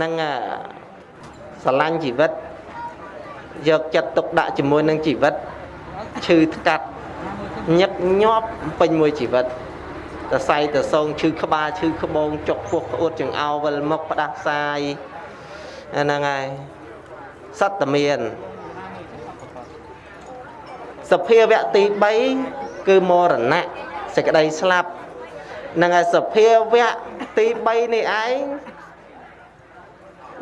នឹងស្រឡាញ់ជីវិតយកចិត្តទុកដាក់ជាមួយនឹងជីវិតឈឺថ្កាត់ញឹកញាប់ពេញមួយជីវិត តសៃតសងឈឺក្បាលឈឺក្បូងចុកពោះក្អួតចង្អោវិលមុខផ្ដាសាយហ្នឹងហើយសត្វតមានសភាវៈទី3គឺមរណៈសេចក្តីស្លាប់នឹងឯសភាវៈទី3នេះឯង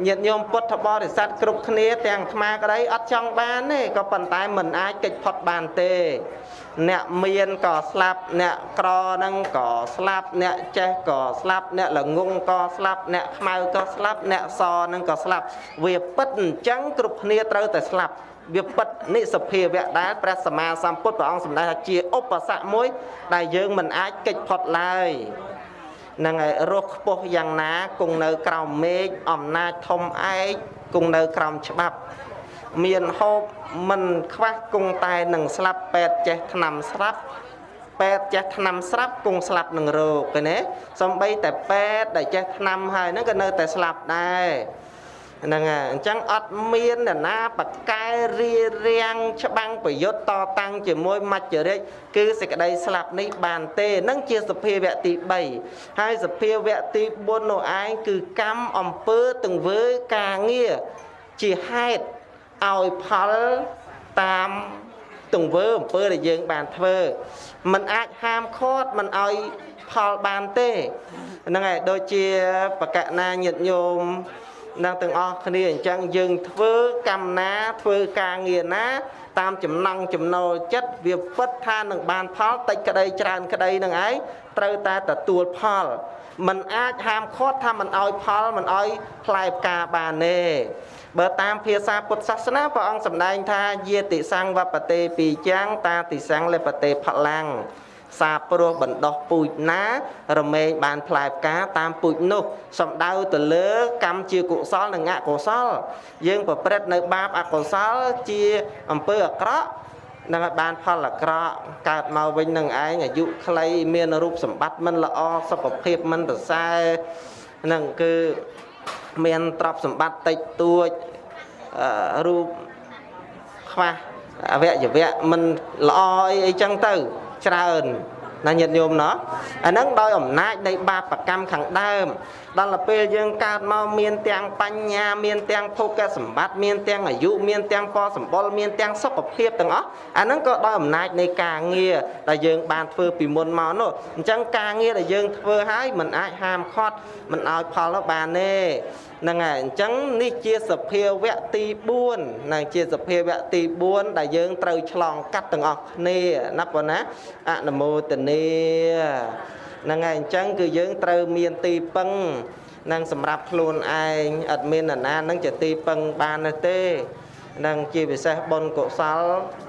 ញាតិញោមពុទ្ធបរិស័ទគ្រប់គ្នាទាំងអាត្មាក្តីអត់ចង់បានទេក៏ប៉ុន្តែមិនអាចកិច្ចផុតបានទេ អ្នកមានក៏ស្លាប់អ្នកក្រហ្នឹងក៏ស្លាប់អ្នកចេះក៏ស្លាប់អ្នកល្ងងក៏ស្លាប់អ្នកខ្មៅក៏ស្លាប់អ្នកសហ្នឹងក៏ស្លាប់វាពិតអញ្ចឹងគ្រប់គ្នាត្រូវតែស្លាប់វាពិតនិសភាវៈដែលព្រះសម្មាសម្ពុទ្ធព្រះអង្គសម្ដែងថាជាឧបសគ្គមួយ ដែលយើងមិនអាចកិច្ចផុតឡើយនឹងឯរស់ខ្ពស់យ៉ាងណាគង់នៅក្រោមមេឃអំណាចធំឯកគង់នៅក្រោមច្បាប់ មានហូបមិនខ្វះគង់តែនឹងស្លាប់ពេទ្យចេះថ្នាំស្រាប់ពេទ្យចេះថ្នាំស្រាប់គង់ស្លាប់នឹងរោគឃើញទេសំបីតែពេទ្យដែលចេះថ្នាំហើយហ្នឹងក៏នៅតែស្លាប់ដែរហ្នឹងហើយអញ្ចឹងអត់មានអ្នកណាបកែរៀបរៀងច្បាំងប្រយុទ្ធតតាំងជាមួយមច្ចរិកគឺសេចក្តីស្លាប់នេះបានទេនឹងជាសភាវៈទី3ហើយសភាវៈទី4នោះឯងគឺកម្មអំពើទង្វើការងារជាហេតុ ឲ្យផលតាមទង្វើអំពើដែលយើងបានធ្វើมันអាចហាមឃាត់มันឲ្យផលបានទេហ្នឹងហើយដូចជាបកណាញាតញោមនឹងទាំងអស់គ្នាអញ្ចឹងយើងធ្វើកម្មណាធ្វើការងារណា តាមចំណង់ចំណូលចិត្តវាពិតថានឹងបានផលតិចក្តីច្រើនក្តីនឹងឯងត្រូវតែទទួលផល มันអាចហាមឃាត់ថាមិនឲ្យផលមិនឲ្យផ្លែផ្កាបានទេបើតាមភាសាពុទ្ធសាសនាព្រះអង្គសម្ដែងថាយាតិសង្វបតេពីចាំងតាតិសង្លបតេផលាំងសាព្រោះបណ្ដោះពូជណា រមែងបានផ្លែផ្កាតាមពូជនោះសំដៅទៅលើ កម្មជាកុសលនិងអកុសល យើងប្រព្រឹត្តនៅបាបអកុសលជាអំពើអាក្រក់ នឹងឲ្យបានផលអាក្រក់កើតមកវិញនឹងឯងអាយុខ្លីមានរូបសម្បត្តិមិនល្អសុខភាពមិនប្រសើរនឹងគឺមានទ្រព្យសម្បត្តិតិចតួចរូបខ្វះអវយវៈមិនល្អអីអីចឹងទៅច្រើន ណាញាតិញោមណោះអាហ្នឹងដោយអំណាចនៃបាបកម្មខាងដើមដល់ទៅពេលយើងកើតមកមានទាំងបញ្ញាមានទាំងភោគសម្បត្តិមានទាំងអាយុមានទាំងពណ៌សម្បុរមានទាំងសុខភាពទាំងអស់អាហ្នឹងក៏ដោយអំណាចនៃការងារដែលយើងបានធ្វើពីមុនមកនោះអញ្ចឹងការងារដែលយើងធ្វើហើយមិនអាចហាមឃាត់មិនឲ្យផលបានទេ ហ្នឹងហើយអញ្ចឹងនេះជាសភាវៈទី4ណាជាសភាវៈទី4ដែលយើងត្រូវឆ្លងកាត់ទាំងអស់គ្នាណាប៉ុណ្ណាអនុមោទនាហ្នឹងហើយអញ្ចឹងគឺយើងត្រូវមានទីពឹងនឹងសម្រាប់ខ្លួនឯងអត់មាននរណានឹងជាទីពឹងបាននោះទេនឹងជាពិសេសបុណ្យកុសល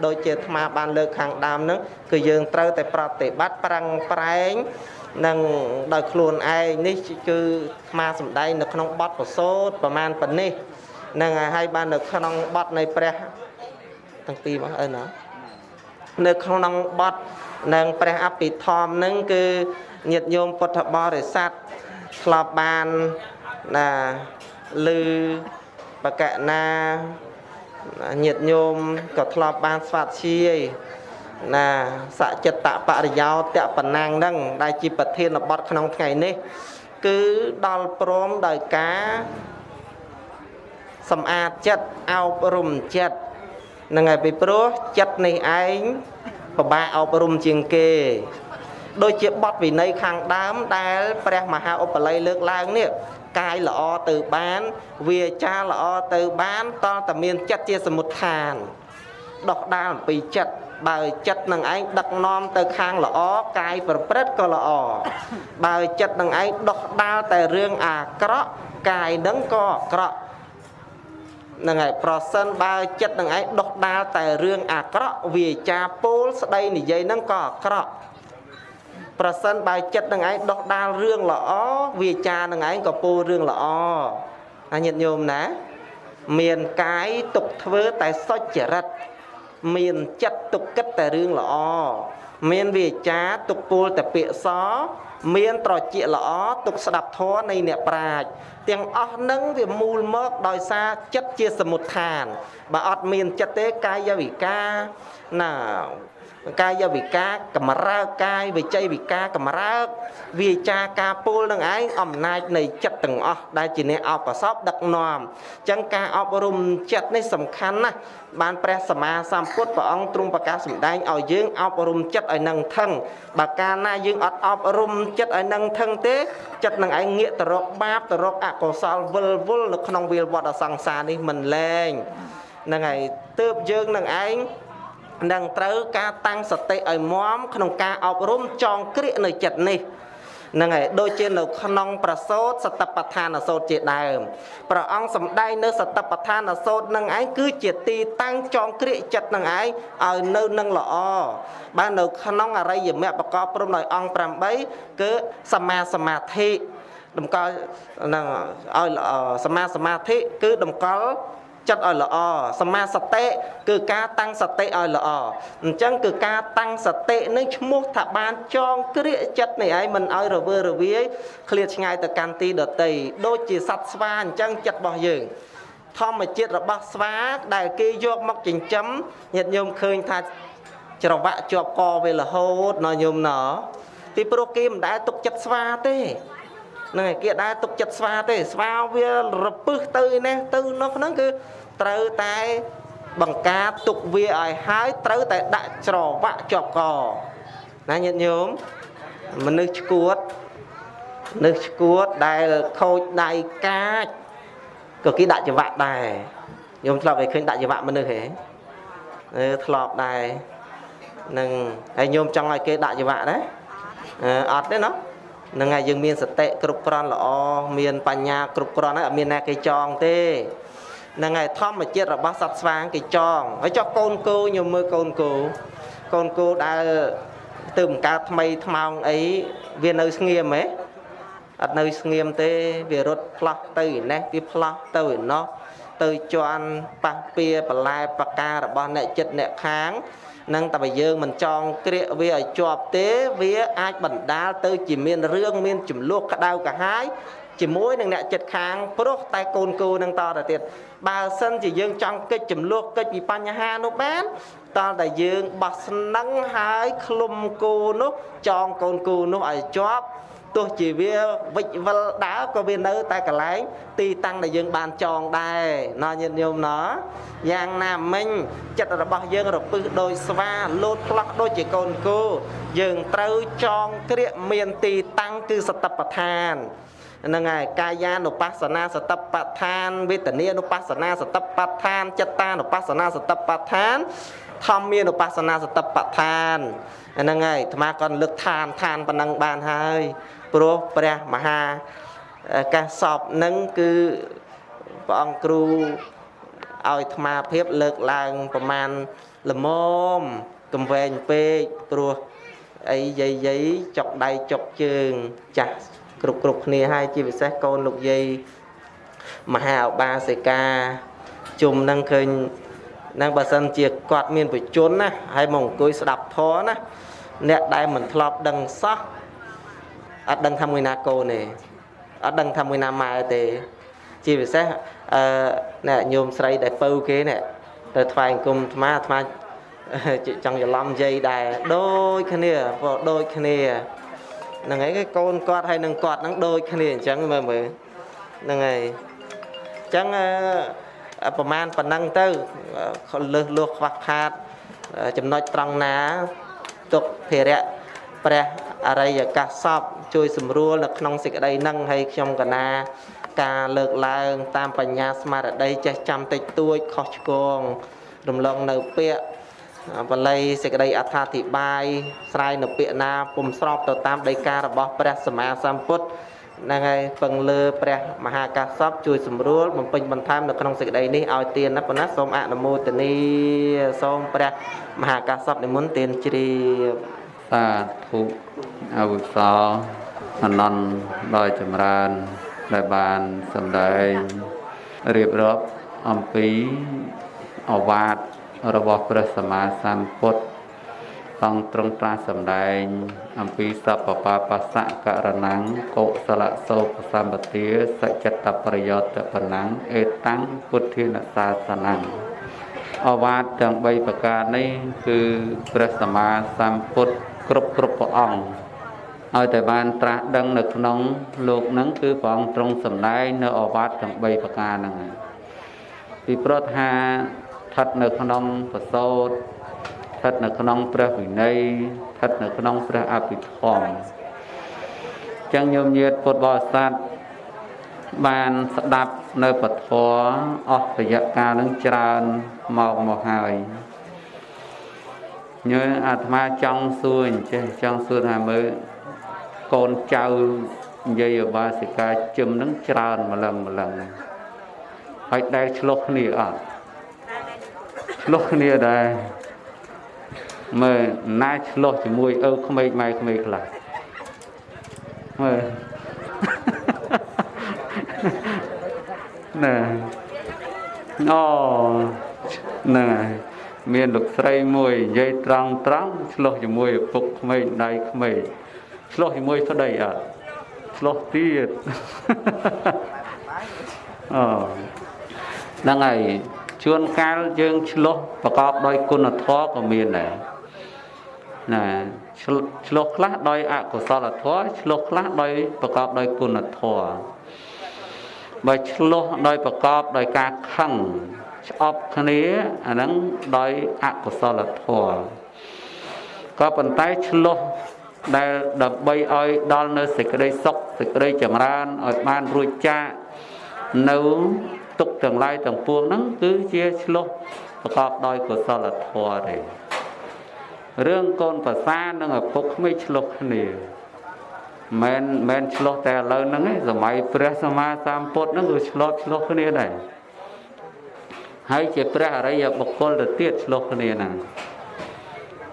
ដូចជាអាត្មាបានលើកខាងដើមហ្នឹងគឺយើងត្រូវតែប្រតិបត្តិប្រឹងប្រែង នឹងដោយខ្លួនឯងនេះគឺអាត្មាសំដែងនៅក្នុងបទប្រសូតប្រមាណប៉ុណ្នេះនឹងហើយបាននៅក្នុងបទនៃព្រះទាំងពីរមកអើណានៅក្នុងបទនឹងព្រះអភិធម្មនឹងគឺញាតិញោមពុទ្ធបរិស័ទធ្លាប់បានណាឮបកណាញាតិញោមក៏ធ្លាប់បានស្វាធ្យាយ ណាសចិត្តបរិយោតៈបណាំងហ្នឹងដែលជាប្រធានបទក្នុងថ្ងៃនេះ គឺដល់ព្រមដោយការសម្អាតចិត្តអប់រំចិត្តនឹងហើយពីព្រោះចិត្តនេះឯងពិបាកអប់រំជាងគេដូចជាបទវិន័យខាងដើមដែលព្រះមហាឧបល័យលើកឡើងនេះកាយល្អទៅបាន វាចាល្អទៅបានតលតែមានចិត្តជាសមុទ្ឋាន ដោះដាលអំពីចិត្ត បើចិត្តនឹងឯងដឹកនាំទៅខាងល្អកាយប្រព្រឹត្តក៏ល្អបើចិត្តនឹងឯងដោះដាលតែរឿងអាក្រក់កាយនឹងក៏អាក្រក់ហ្នឹងហើយប្រសិនបើចិត្តនឹងឯងដោះដាលតែរឿងអាក្រក់វាចាពោលស្ដីនិយាយនឹងក៏អាក្រក់ប្រសិនបើចិត្តនឹងឯងដោះដាលរឿងល្អវាចានឹងឯងក៏ពោលរឿងល្អណាញាតិញោមណា មានកាយទុកធ្វើតែសុចរិត មានចិត្តទុកគិតតែរឿងល្អមានវាចាទុកពោលតែពាក្យសមានត្រជាល្អទុកស្ដាប់ធម៌នៃអ្នកប្រាជ្ញទាំងអស់នឹងវាមូលមកដោយសារចិត្តជាសមុទ្ឋានបើអត់មានចិត្តទេកាយវិការណា កាយវិការកម្រើកកាយវិជ័យវិការកម្រើកវាចាការពូលនឹងឯងអំណាចនៃចិត្តទាំងអស់ដែលជាអ្នកអបសពដឹកនាំអញ្ចឹងការអប់រំចិត្តនេះសំខាន់ណាស់បានព្រះសម្មាសម្ពុទ្ធព្រះអង្គទ្រង់ប្រកាសសម្ដែងឲ្យយើងអប់រំចិត្តឲ្យនឹងថឹងបើកាលណាយើងអត់អប់រំចិត្តឲ្យនឹងថឹងទេចិត្តនឹងឯងងាកទៅរកបាបទៅរកអកុសលវិលវល់នៅក្នុងវាលវត្តអសង្សារនេះមិនលែងហ្នឹងហើយទើបយើងនឹងឯង នឹងត្រូវការតាំងសតិឲ្យមមក្នុងការអប់រំចងក្រៀកនៅចិត្តនេះហ្នឹងហើយដូចជានៅក្នុងប្រសូតសតបដ្ឋានសោតជាដើមព្រះអង្គសម្ដែងនៅសតបដ្ឋានសោតនឹងឯងគឺជាទីតាំងចងក្រៀកចិត្តនឹងឯងឲ្យនៅនឹងល្អបាននៅក្នុងអរិយមគ្គប្រកបព្រមដោយអង្គ8គឺសមាសមាធិតម្កល់នឹងឲ្យសមាសមាធិគឺតម្កល់ ចិត្តឲ្យល្អសមាសតិគឺការតាំងសតិឲ្យល្អអញ្ចឹងគឺការតាំងសតិនឹងឈ្មោះថាបានចងក្រៀកចិត្តនេះឯងមិនឲ្យរវើរវាយឃ្លាតឆ្ងាយទៅកាន់ទីដតីដូចជាសត្វស្វាអញ្ចឹងចិត្តរបស់យើងធម្មជាតិរបស់ស្វាដែលគេយកមកចិញ្ចឹមញាតិញោមឃើញថាច្រវាក់ជាប់កវារហូតណញោមណពីព្រោះគេមិនដែលទុកចិត្តស្វាទេ ហ្នឹងហើយគេដែរទុកចិត្តស្វាទេស្វាវារពឹសទៅនេះទៅនោះហ្នឹងគឺត្រូវតែបង្ការទុកវាឲ្យហើយត្រូវតែដាក់ច្រវាក់ជាប់កណាញាតិញោមមនុស្សឈួតមនុស្សឈួតដែលខូចដៃកាចក៏គេដាក់ច្រវាក់ដែរញោមធ្លាប់ឲ្យឃើញដាក់ច្រវាក់មនុស្សហេអឺធ្លាប់ដែរនឹងហើយញោមចង់ឲ្យគេដាក់ច្រវាក់ដែរអត់ទេណាហ្នឹងហើយយើងមានសតិគ្រប់គ្រាន់ល្អមានបញ្ញាគ្រប់គ្រាន់ហើយអត់មានណាគេចងទេហ្នឹងហើយធម្មជាតិរបស់សត្វស្វាងគេចងហើយចុះកូនគោខ្ញុំមើលកូនគោកូនគោដែលទៅបង្កើតថ្មីថ្មោងអីវានៅស្ងៀមហ៎អត់នៅស្ងៀមទេវារត់ផ្លោះទៅឯនេះវាផ្លោះទៅឯណោះទៅជន់ប៉ះពៀបន្លែបការបស់អ្នកចិត្តអ្នកខាង នឹងតែបើយើងមិនចងក្រៀកវាឲ្យជាប់ទេវាអាចបណ្ដាលទៅជាមានរឿងមានចំនួនក្តៅកាហាយជាមួយនឹងអ្នកចិត្តខាងព្រោះតែកូនគូនឹងតទៅទៀតបើសិនជាយើងចង់កិច្ចចំនួនកិច្ចពីបញ្ហានោះបានតលតែយើងបោះស្នឹងហើយឃ្លុំគោនោះចងកូនគោនោះឲ្យជាប់ ទោះជាវាវិច្ចវិលដើរក៏វានៅ តែកន្លែង ទីតាំងដែលយើងបានចងដែរណោះញាតិញោមណោះយ៉ាងណាមិញចិត្តរបស់យើងរពឹសដោយស្វាលោតផ្លោះដូចជាកូនគោយើងត្រូវចងក្រៀកមានទីតាំងគឺសតបដ្ឋានហ្នឹងហើយកាយានុបស្សនាសតបដ្ឋានវេទនានុបស្សនាសតបដ្ឋានចិត្តតានុបស្សនាសតបដ្ឋានធម្មានុបស្សនាសតបដ្ឋានហ្នឹងហើយអាត្មាក៏លើកឋានឋានប៉ុណ្ណឹងបានហើយ ព្រោះព្រះមហាកាសពនឹងគឺព្រះអង្គគ្រូឲ្យអាត្មាភាពលើកឡើងប្រមាណល្មមកំវែងពេកព្រោះអីយាយយាយចុកដៃចុកជើងចាស់គ្រប់គ្រប់គ្នាហើយជាពិសេសកូនលោកយាយមហាឧបាសិកាជុំនឹងឃើញនឹងបើសិនជាគាត់មានបជនណាហើយមកអង្គុយស្ដាប់ធម៌ណាអ្នកដែលមិនធ្លាប់ដឹងសោះ អត់ដឹងថាមួយណាកូនទេអត់ដឹងថាមួយណាម៉ែទេ ជាពិសេសអឺអ្នកញោមស្រីដែលពៅគេនេះទៅថ្វាយអង្គមអាត្មាអាត្មាចង់ច្រឡំយាយដែរដូចគ្នាព្រោះដូចគ្នាហ្នឹងហើយកូនគាត់ហើយនឹងគាត់ហ្នឹងដូចគ្នាអញ្ចឹងមើលមើលហ្នឹងហើយអញ្ចឹងប្រហែលប៉ុណ្ណឹងទៅលើសលោះខ្វះខាតចំណុចត្រង់ណាទុកភារៈព្រះ អរិយកាសពជួយសម្រួលនៅក្នុងសេចក្តីនឹងហើយខ្ញុំកណាការលើកឡើង តាមបញ្ញាស្មារតីចេះចាំតិចតួចខុសឆ្គងរំលងនៅពាក្យបល័យសេចក្តីអត្ថាធិប្បាយស្រ័យនៅពាក្យណាពុំស្របទៅតាមដីការបស់ព្រះសម្មាសម្ពុទ្ធហ្នឹងហើយពឹងលើព្រះមហាកាសពជួយសម្រួលបំពេញបន្ថែមនៅក្នុងសេចក្តីនេះឲ្យទានណាប៉ុណ្ណាសូមអនុមោទនីសូមព្រះមហាកាសពនិមន្តទានជ្រាបសាធុ អវសោអនន្តដោយចម្រើនដែលបានសម្ដែងរៀបរាប់អំពីអវាទរបស់ព្រះសម្មាសម្ពុទ្ធអង្គទ្រង់ត្រាស់សម្ដែង អំពីសពបបស្សៈករណੰកុសលសោកសម្បទាសច្ចតប្រយោតបណ្ណੰអេតាំងពុទ្ធានសាសនੰអវាទទាំង3ប្រការនេះគឺព្រះសម្មាសម្ពុទ្ធ គ្រប់គ្រប់ព្រះអង្គឲ្យតែបានត្រាស់ដឹងនៅក្នុងលោកហ្នឹងគឺព្រះអង្គទ្រង់សម្ដែងនៅអវាទទាំង3ប្រការហ្នឹងពីព្រោះថាស្ថិតនៅក្នុងបសោតស្ថិតនៅក្នុងព្រះវិន័យស្ថិតនៅក្នុងព្រះអភិធម្មចឹងញោមញាតពុទ្ធបរិស័ទបានស្ដាប់នៅពធអស់រយៈកាលនឹងច្រើនមកមកហើយ ញើអាត្មាចង់សួរអញ្ចេះចង់សួរថាមើលកូនចៅនិយាយអបាសិកាជឹមនឹងច្រើនម្លឹងម្លឹងហើយដែលឆ្លោះគ្នាអត់ឆ្លោះគ្នាដែរមើលណាឆ្លោះជាមួយឪក្មេកម៉ែក្មេកខ្លះមើលណាអូណា មានលោកស្រីមួយនិយាយត្រង់ត្រង់ឆ្លោះជាមួយឪពុកក្មេងដៃក្មេងឆ្លោះជាមួយប្តីអត់ឆ្លោះទៀតអូហ្នឹងហើយជួនកាលយើងឆ្លោះប្រកបដោយគុណធម៌ក៏មានដែរណាឆ្លោះខ្លះដោយអកុសលធម៌ឆ្លោះខ្លះដោយប្រកបដោយគុណធម៌បើឆ្លោះដោយប្រកបដោយការខឹង ឆ្អប់គ្នាអាហ្នឹងដោយអកុសលធម៌ក៏ប៉ុន្តែឆ្លោះដែលដើម្បីឲ្យដល់នៅសេចក្តីសុខសេចក្តីចម្រើនឲ្យបានរួចចាកនៅទុកទាំងឡាយទាំងពួងហ្នឹងគឺជាឆ្លោះប្រកបដោយកុសលធម៌ទេរឿងកូនប្រសានិងឪពុកក្មេកឆ្លោះគ្នាមិនមែនឆ្លោះតែឥឡូវហ្នឹងឯងសម័យព្រះសម្មាសម្ពុទ្ធហ្នឹងគឺឆ្លោះឆ្លោះគ្នាដែរ ហើយជាព្រះអរិយបុគ្គលទៅទៀតឆ្លោះគ្នាហ្នឹង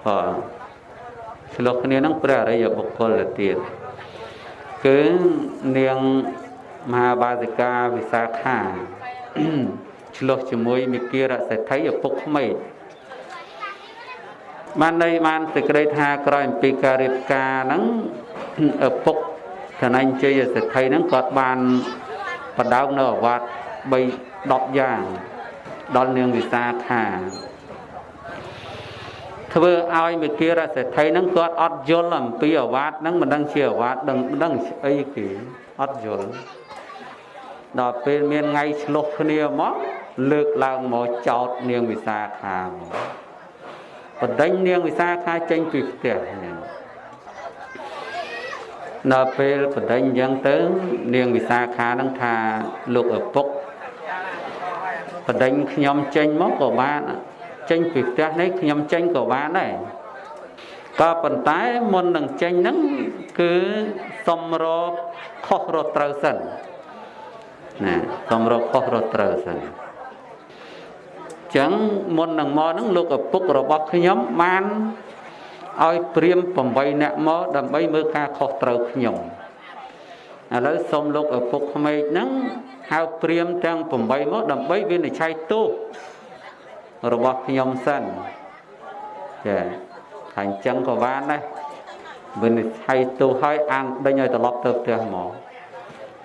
បាទឆ្លោះគ្នាហ្នឹងព្រះអរិយបុគ្គលទៅទៀតគឺនាងមហាបាសិកាវិសាខាឆ្លោះជាមួយមិគិរសេដ្ឋីឪពុកក្មេកបានន័យបានសេចក្តីថាក្រោយអំពីការរៀបការហ្នឹងឪពុកឋានញ្ជ័យសេដ្ឋីហ្នឹងគាត់បានបដោងនៅអវត្ត3 10យ៉ាង ដល់នាងវិសាខាធ្វើឲ្យមេគារសេដ្ឋីហ្នឹងគាត់អត់យល់អំពីអាវាតហ្នឹងមិនដឹងជាអាវាតដឹងមិនដឹងស្អីគេអត់យល់ដល់ពេលមានថ្ងៃឆ្លុះគ្នាមកលើកឡើងមកចោតនាងវិសាខាមកបណ្ដេញនាងវិសាខាចេញពីផ្ទះហ្នឹងដល់ពេលបណ្ដេញអញ្ចឹងទៅនាងវិសាខានឹងថាលោកឪពុក បណ្ដេញខ្ញុំចេញមកក៏បានចេញពីផ្ទះនេះខ្ញុំចេញក៏បានដែរក៏ប៉ុន្តែមុននឹងចេញហ្នឹងគឺសុំរកខុសរត់ត្រូវសិនណាសុំរកខុសរត់ត្រូវសិនចឹងមុននឹងមកហ្នឹងលោកឪពុករបស់ខ្ញុំបានឲ្យព្រាម8នាក់មកដើម្បីមើលការខុសត្រូវខ្ញុំឥឡូវសូមលោកឪពុកក្មេកហ្នឹង ហៅព្រាមទាំង8មកដើម្បីវិនិច្ឆ័យទោសរបស់ខ្ញុំសិនចាថាអញ្ចឹងក៏បានដែរវិនិច្ឆ័យទោសឲ្យអាងដេញឲ្យត្រឡប់ទៅផ្ទះមក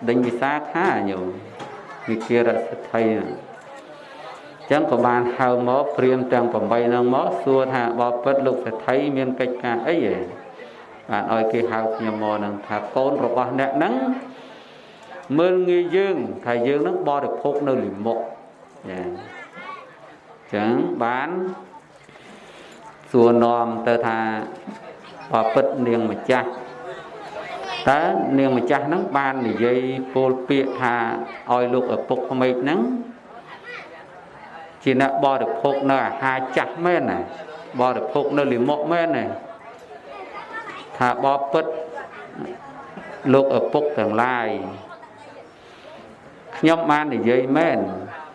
ដេញវិសាខាញោមវិគារសិទ្ធិហ្នឹងចឹងក៏បានហៅមកព្រាមទាំង8នឹងមកសួរថាបបពិតលោកសេដ្ឋីមានកិច្ចការអីហ៎បានឲ្យគេហៅខ្ញុំមកនឹងថាកូនរបស់អ្នកហ្នឹង មើលងាយយើងថាយើងនឹងបរិភោគនៅលិមុខចាចឹងបានសួរនាំទៅថាបបពិតនាងម្ចាស់តើនាងម្ចាស់ហ្នឹងបាននិយាយពោលពាក្យថាឲ្យលោកឪពុកក្មេកហ្នឹងជាអ្នកបរិភោគនៅអាហារចាស់មែនណាបរិភោគនៅលិមុខមែនណាថាបបពិតលោកឪពុកទាំងឡាយ ខ្ញុំបាននិយាយមែន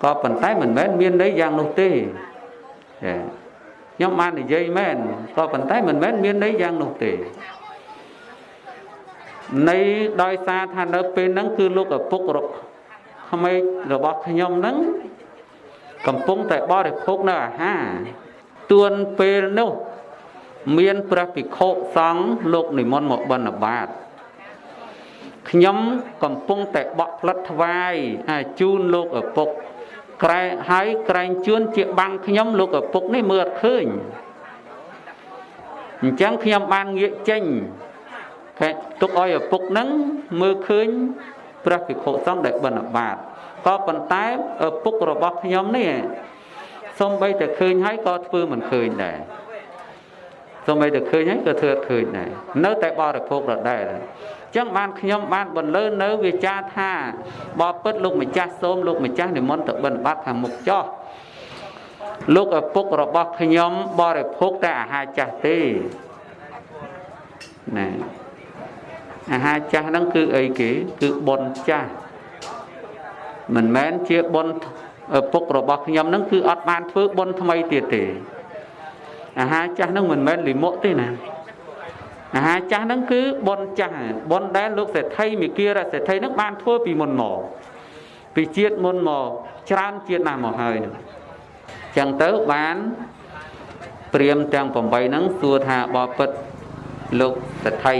ក៏ប៉ុន្តែមិនមែនមានន័យយ៉ាងនោះទេចាខ្ញុំបាននិយាយមែនក៏ប៉ុន្តែមិនមែនមានន័យយ៉ាងនោះទេនៃដោយសារថានៅពេលហ្នឹងគឺលោកឪពុករកក្មេករបស់ខ្ញុំហ្នឹងកំពុងតែបរិភោគនៅអាហារទួនពេលនោះមានព្រះភិក្ខុសង្ឃលោកនិមន្តមកបិណ្ឌបាត ខ្ញុំកំពុងតែបក់ផ្លិតថ្វាយជូនលោកឪពុកក្រែហើយក្រែងជួនជាបាំងខ្ញុំលោកឪពុកនេះមើលអត់ឃើញអញ្ចឹងខ្ញុំបានងាកចេញគេទុកឲ្យឪពុកនឹងមើលឃើញព្រះភិក្ខុសង្ឃដែលបិណ្ឌបាតក៏ប៉ុន្តែឪពុករបស់ខ្ញុំនេះសំបីតែឃើញហើយក៏ធ្វើមិនឃើញដែរសំបីតែឃើញហើយក៏ធ្វើអត់ឃើញដែរនៅតែបរិភោគដដែលអញ្ចឹងបានខ្ញុំបានបន្លឺនៅវាចាថាបបពិតលោកម្ចាស់សូមលោកម្ចាស់និមន្តទៅបិណ្ឌបាតខាងមុខចោះលោកឪពុករបស់ខ្ញុំបរិភោគតែអាហារចាស់ទេណាអាហារចាស់ហ្នឹងគឺអីគេគឺបុណ្យចាស់មិនមែនជាបុណ្យពុករបស់ខ្ញុំនឹងគឺអត់បានធ្វើបុណ្យថ្មីទៀតទេអាហារចាស់នឹងមិនមែនលិមុខទេណា អាហារចាស់នឹងគឺបុណ្យចាស់បុណ្យដែលលោកសេដ្ឋីមីគារសេដ្ឋីនឹងបានធ្វើពីមុនមកពីជាតិមុនមកច្រើនជាតិណាស់មកហើយនឹងចឹងទៅបានព្រាមទាំង8ហ្នឹងសួរថាបបិទ្ធលោកសេដ្ឋី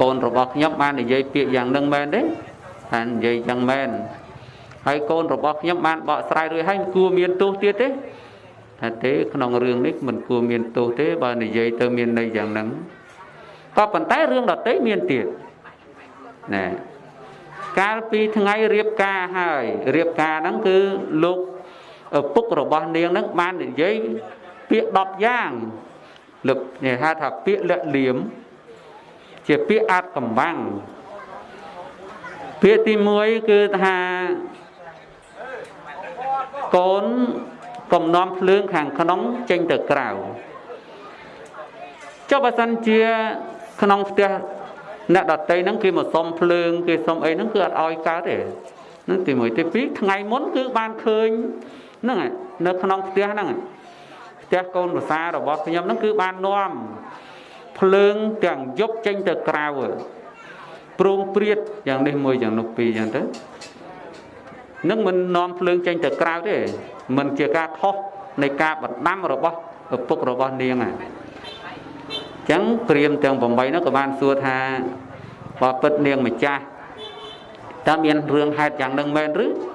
កូនរបស់ខ្ញុំបាននិយាយពាក្យយ៉ាងនឹងមែនទេថានិយាយយ៉ាងមែនហើយកូនរបស់ខ្ញុំបានបកស្រាយរួចហើយគួរមានទោសទៀតទេថាទេក្នុងរឿងនេះមិនគួរមានទោសទេបើនិយាយទៅមានន័យយ៉ាងហ្នឹង ក៏ប៉ុន្តែរឿងដតីមានទៀតណែកាលពីថ្ងៃរៀបការហើយរៀបការហ្នឹងគឺលោកឪពុករបស់នាងហ្នឹងបាននិយាយពាក្យ10យ៉ាងលោកនិយាយថាពាក្យលាក់លៀមជាពាក្យអាចកំបាំងពាក្យទី1គឺថាកូនកំណំភ្លើងខាងក្នុងចេញទៅក្រៅចុះបើសិនជា ក្នុងផ្ទះអ្នកដតីហ្នឹងគេមកសុំភ្លើងគេសុំអីហ្នឹងគឺអត់ឲ្យកើតទេហ្នឹងទី1ទី2ថ្ងៃមុនគឺបានឃើញហ្នឹងនៅក្នុងផ្ទះហ្នឹងផ្ទះកូនប្រសារបស់ខ្ញុំហ្នឹងគឺបាននាំភ្លើងទាំងយប់ចេញទៅក្រៅព្រមព្រៀតយ៉ាងនេះមួយយ៉ាងនោះពីរយ៉ាងទៅនឹងមិននាំភ្លើងចេញទៅក្រៅទេមិនជាការខុសនៃការបណ្ដាំរបស់ឪពុករបស់នាងហ្នឹងអញ្ចឹងព្រាមទាំង8នោះក៏បានសួរថាបពិតនាងម្ចាស់តើមានរឿងហេតុយ៉ាងនឹងមែនឬថា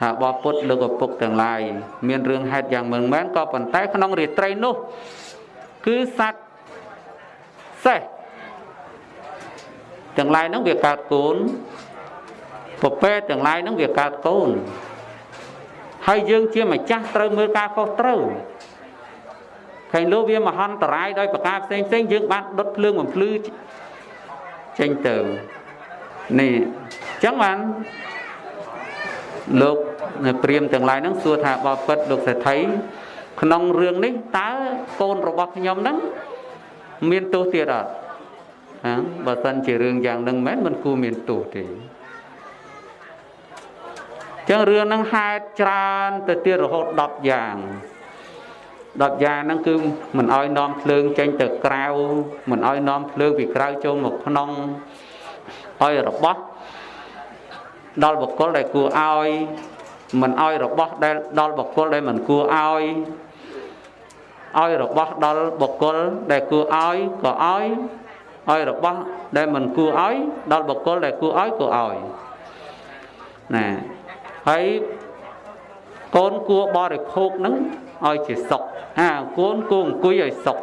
ថាបបពុតលោកឪពុកទាំងឡាយមានរឿងហេតុយ៉ាងមិនមែនក៏ប៉ុន្តែក្នុងរាត្រីនោះគឺសត្វសេះទាំងឡាយហ្នឹងវាកើតកូនពពែទាំងឡាយហ្នឹងវាកើតកូនហើយយើងជាម្ចាស់ត្រូវមើលការខុសត្រូវ ឃើញលោកវាមហន្តរាយដោយប្រការផ្សេងផ្សេងយើងបានដុតភ្លើងបំភ្លឺចេញទៅនេះអញ្ចឹងបានលោកព្រាមទាំងឡាយហ្នឹងសួរថាបបិទ្ធលោកសេដ្ឋីក្នុងរឿងនេះតើកូនរបស់ខ្ញុំហ្នឹងមានទោសទៀតអត់ហាបើសិនជារឿងយ៉ាងហ្នឹងមិនមិនគួរមានទោសទេចឹងរឿងហ្នឹងហេតុច្រើនទៅទៀតរហូត10យ៉ាង 10យ៉ាងហ្នឹងគឺមិនអោយនាំភ្លើងចេញទៅក្រៅមិនអោយនាំភ្លើងពីក្រៅចូលមកក្នុងអោយរបស់ដល់បុគ្គលដែលគួរឲ្យមិនឲ្យរបស់ដែលដល់បុគ្គលដែលមិនគួរឲ្យឲ្យរបស់ដល់បុគ្គលដែលគួរឲ្យក៏ឲ្យឲ្យរបស់ដែលមិនគួរឲ្យដល់បុគ្គលដែលគួរឲ្យក៏ឲ្យណាហើយកូនគួរបរិភោគនឹងឲ្យជាសុខ អាកូនគួរអង្គុយឲ្យសុខ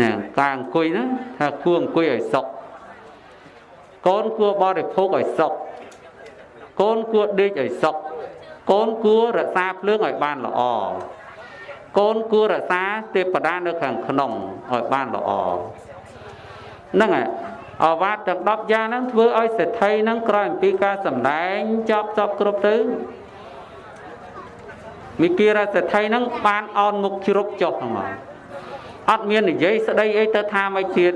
ណាការអង្គុយហ្នឹងថាគួរអង្គុយឲ្យសុខកូនគួរបរិភោគឲ្យសុខកូនគួរដេកឲ្យសុខកូនគួររក្សាភ្លើងឲ្យបានល្អកូនគួររក្សាទេពតានៅខាងក្នុងឲ្យបានល្អហ្នឹងហើយអវាទទាំង10យ៉ាងហ្នឹងធ្វើឲ្យសេដ្ឋីហ្នឹងក្រោយអំពីការសម្ដែងចប់ចប់គ្រប់ទៅ មីគិរសេដ្ឋីហ្នឹងបានអោនមុខជ្រុកចុះហ្នឹងអត់មាននិយាយស្ដីអីទៅថាមិនទៀត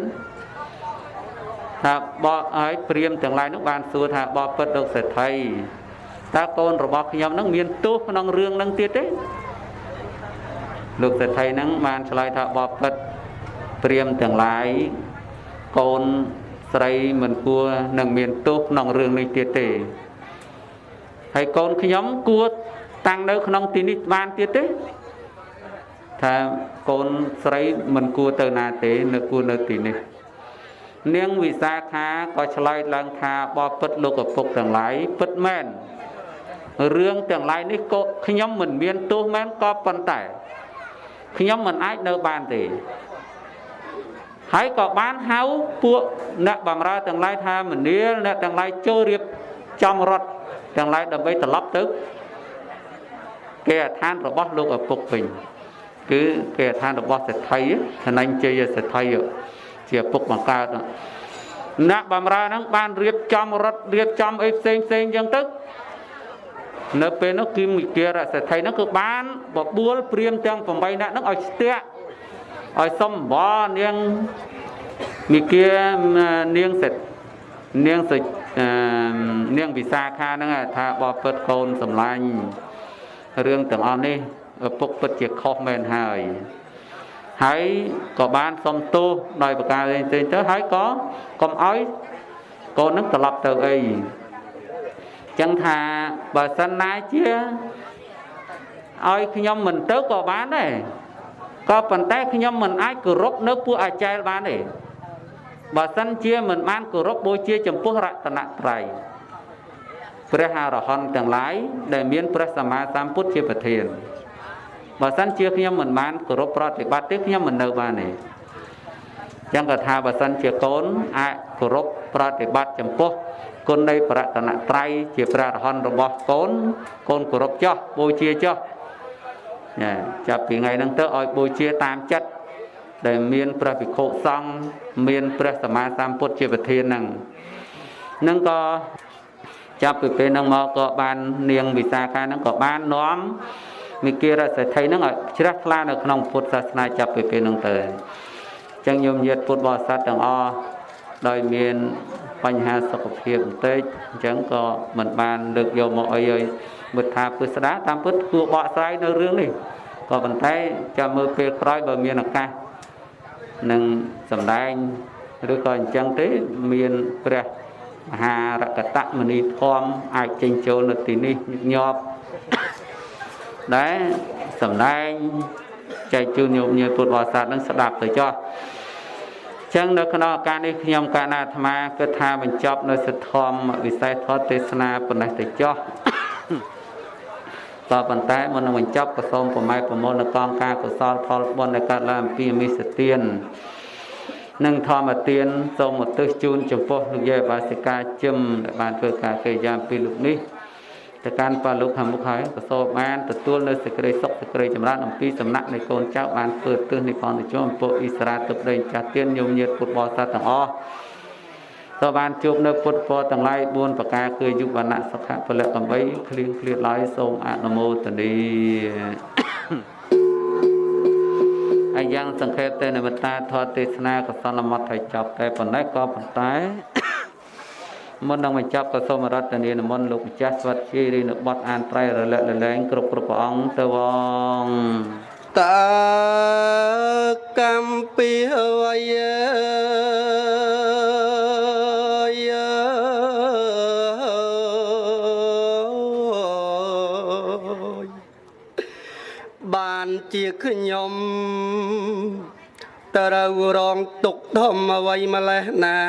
ថាបកឲ្យព្រាមទាំងឡាយនោះបានសួរថាបបពិតលោកសេដ្ឋីតើកូនរបស់ខ្ញុំនឹងមានទោសក្នុងរឿងនឹងទៀតទេលោកសេដ្ឋីនឹងបានឆ្លើយថាបបពិតព្រាមទាំងឡាយកូនស្រីមិនគួរនឹងមានទោសក្នុងរឿងនេះទៀតទេហើយកូនខ្ញុំគួរ តាំងនៅក្នុងទីនេះបានទៀតទេថាកូនស្រីមិនគួរទៅណាទេនៅគួរនៅទីនេះនាងវិសាខាក៏ឆ្លើយឡើងថាបបពិតលោកឪពុកទាំងឡាយពិតមែនរឿងទាំងឡាយនេះក៏ខ្ញុំមិនមានទោសមែនក៏ប៉ុន្តែខ្ញុំមិនអាចនៅបានទេហើយក៏បានហៅពួកអ្នកបំរើទាំងឡាយថាមនាលអ្នកទាំងឡាយចូលរៀបចំរត់ទាំងឡាយដើម្បីត្រឡប់ទៅ គេឋានរបស់លោកឪពុកវិញគឺគេឋានរបស់សេដ្ឋីឋានញ្ជ័យសេដ្ឋីជាពុកបង្កើតអ្នកបំរើហ្នឹងបានរៀបចំរត់រៀបចំអីផ្សេងផ្សេងអញ្ចឹងទៅនៅពេលនោះគឺមិគិរសេដ្ឋីហ្នឹងគឺបានបបួលព្រាមទាំង8នាក់ហ្នឹងឲ្យស្ទាក់ឲ្យសំបនាងមិគិរនាងសេដ្ឋនាងសេនាងវិសាខាហ្នឹងថាបបពិតកូនសម្លាញ់ រឿងទាំងអស់នេះឪពុកពិតជាខុសមែនហើយហើយក៏បានសុំទោសដោយប្រការផ្សេងៗទៅហើយក៏កុំឲ្យកូននឹងត្រឡប់ទៅអីចឹងថាបើសិនណាជាឲ្យខ្ញុំមិនទៅក៏បានដែរក៏ប៉ុន្តែខ្ញុំមិនអាចគោរពនៅពួកអាចារ្យបានទេបើសិនជាមិនបានគោរពបូជាចំពោះរតនត្រ័យ ព្រះអរហន្តទាំងឡាយដែលមានព្រះសម្មាសម្ពុទ្ធជាប្រធានបើសិនជាខ្ញុំមិនបានគោរពប្រតិបត្តិទេខ្ញុំមិននៅបានទេចឹងក៏ថាបើសិនជាកូនអាចគោរពប្រតិបត្តិចំពោះគុណនៃប្រតនត្រ័យជាព្រះអរហន្តរបស់កូនកូនគោរពចោះបូជាចោះចាចាប់ពីថ្ងៃហ្នឹងទៅឲ្យបូជាតាមចិត្តដែលមានព្រះភិក្ខុសង្ឃមានព្រះសម្មាសម្ពុទ្ធជាប្រធានហ្នឹងហ្នឹងក៏ ចាប់ពីពេលហ្នឹងមកក៏បាននាងវិសាខាហ្នឹងក៏បាននាំមីគិរសេដ្ឋីហ្នឹងឲ្យជ្រះថ្លានៅក្នុងពុទ្ធសាសនាចាប់ពីពេលហ្នឹងទៅអញ្ចឹងញោមញាតពុទ្ធបរិស័ទទាំងអស់ដោយមានបញ្ហាសុខភាពបន្តិចអញ្ចឹងក៏មិនបានលើកយកមកអីឲ្យមិត្តថាពុស្ដាតាមពុទ្ធគួរបកស្រាយនៅរឿងនេះក៏ប៉ុន្តែចាំមើលពេលក្រោយបើមានឱកាសនឹងសម្ដែងឬក៏អញ្ចឹងទេមានព្រះ មហារកតមនីធម៌អាចចេញចូលនៅទីនេះញាប់ដែលសំដែងចែកជូនញោមញាតិពុទ្ធបរិស័ទនឹងស្ដាប់ទៅចោះចឹងនៅក្នុងឱកាសនេះខ្ញុំកណាអាត្មាគិតថាបញ្ចប់នៅសិទ្ធធម្មវិស័យធម៌ទេសនាប៉ុណ្ណេះទៅចោះតប៉ុន្តែមុននឹងបញ្ចប់ក៏សូមប្រម៉ែប្រមូលនៅកងការកុសលផលបុណ្យដែលកើតឡើងអំពីអមិសទាន និងធម្មទានសូមឧទ្ទិសជូនចំពោះលោកយាយបាសិកាជឹមដែលបានធ្វើការកិរិយាពីលោកនេះទៅកាន់ប៉ាលោកខាងមុខហើយក៏សូមបានទទួលនៅសេចក្តីសុខសេចក្តីចម្រើនអំពីសំណាក់នៃកូនចៅបានធ្វើទិសនិភ័នទៅជុំពុអ៊ីស្រាទឹកដីចាស់ទៀនញោមញាតពុទ្ធបរិស័ទទាំងអស់ក៏បានជួបនៅពុទ្ធពរទាំងឡាយ4ប្រការគឺយុវណៈសុខៈពលៈកំបីឃ្លៀងឃ្លាតឡើយសូមអនុមោទនី ហើយយ៉ាងសង្ខេបទៅនិមិត្តាធម៌ទេសនាកសលមត្តឲ្យចប់តែប៉ុណ្ណេះក៏ប៉ុន្តែមុននឹងបញ្ចប់ក៏សូមរតនានិមន្តលោកម្ចាស់ស្វាត់ជ័យរីនៅបត់អានត្រៃរលឹករលែងគ្រប់គ្រប់ព្រះអង្គទៅវងតើកម្មពីវយបានជាខ្ញុំ ត្រូវរងទុកធំអ្វីម្លេះណា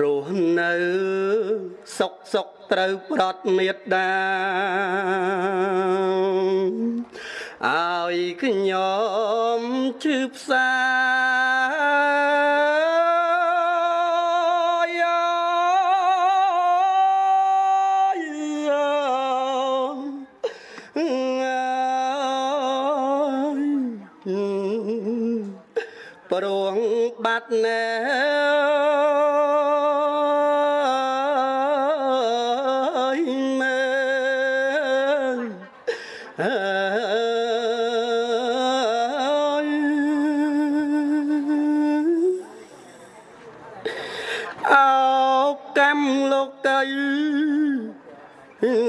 រស់នៅសុកសុកត្រូវប្រត់មេត្តាឲ្យខ្ញុំជឿផ្សា បាត់ណែមែអោកម្មលោកតៃ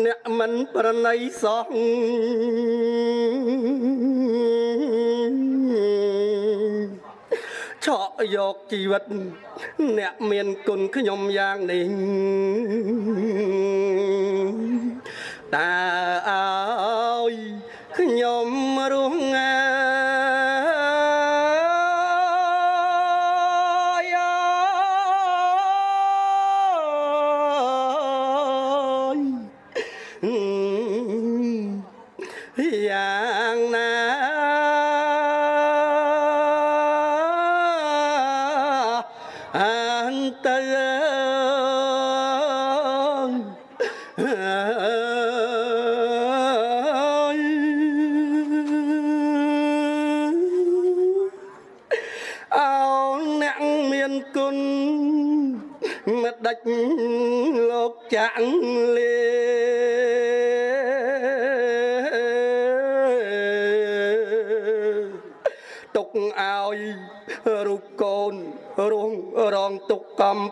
អ្នកមិនប្រណីសោះ ឆក់យកជីវិត អ្នកមានគុណខ្ញុំយ៉ាងនេះតើអើ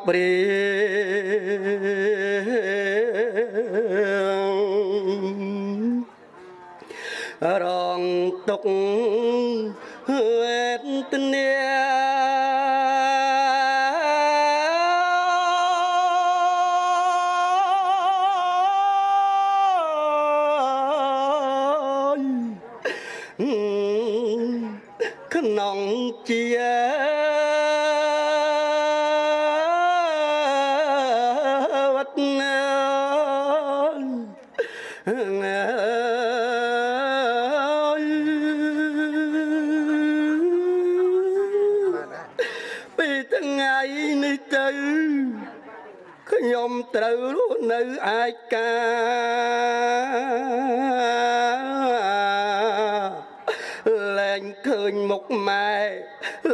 កំព្រារងទុក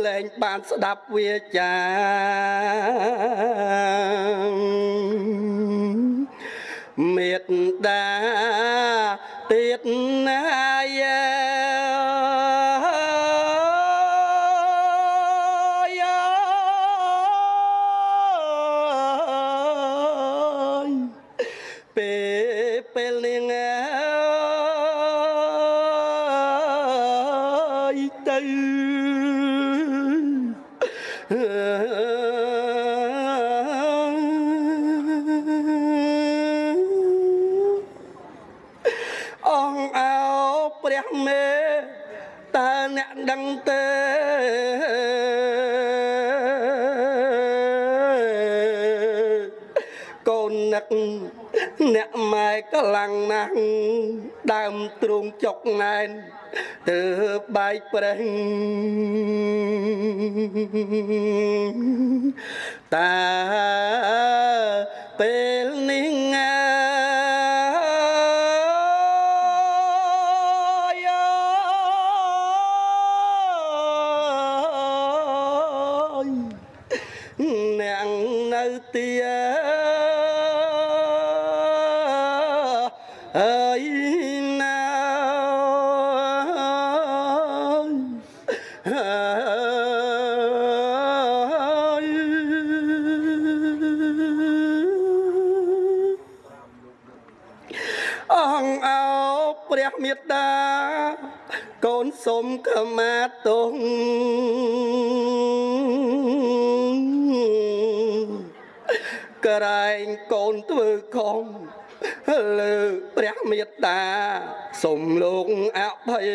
លែងបានស្ដាប់វាចាមេត្តាទៀតណា កម្លាំងណាស់ដើមទ្រូងចុកណែនទើបបាយប្រេះតាពេល ទងក្រែងកូនធ្វើខំលើព្រះមេត្តាសុំលោកអភ័យ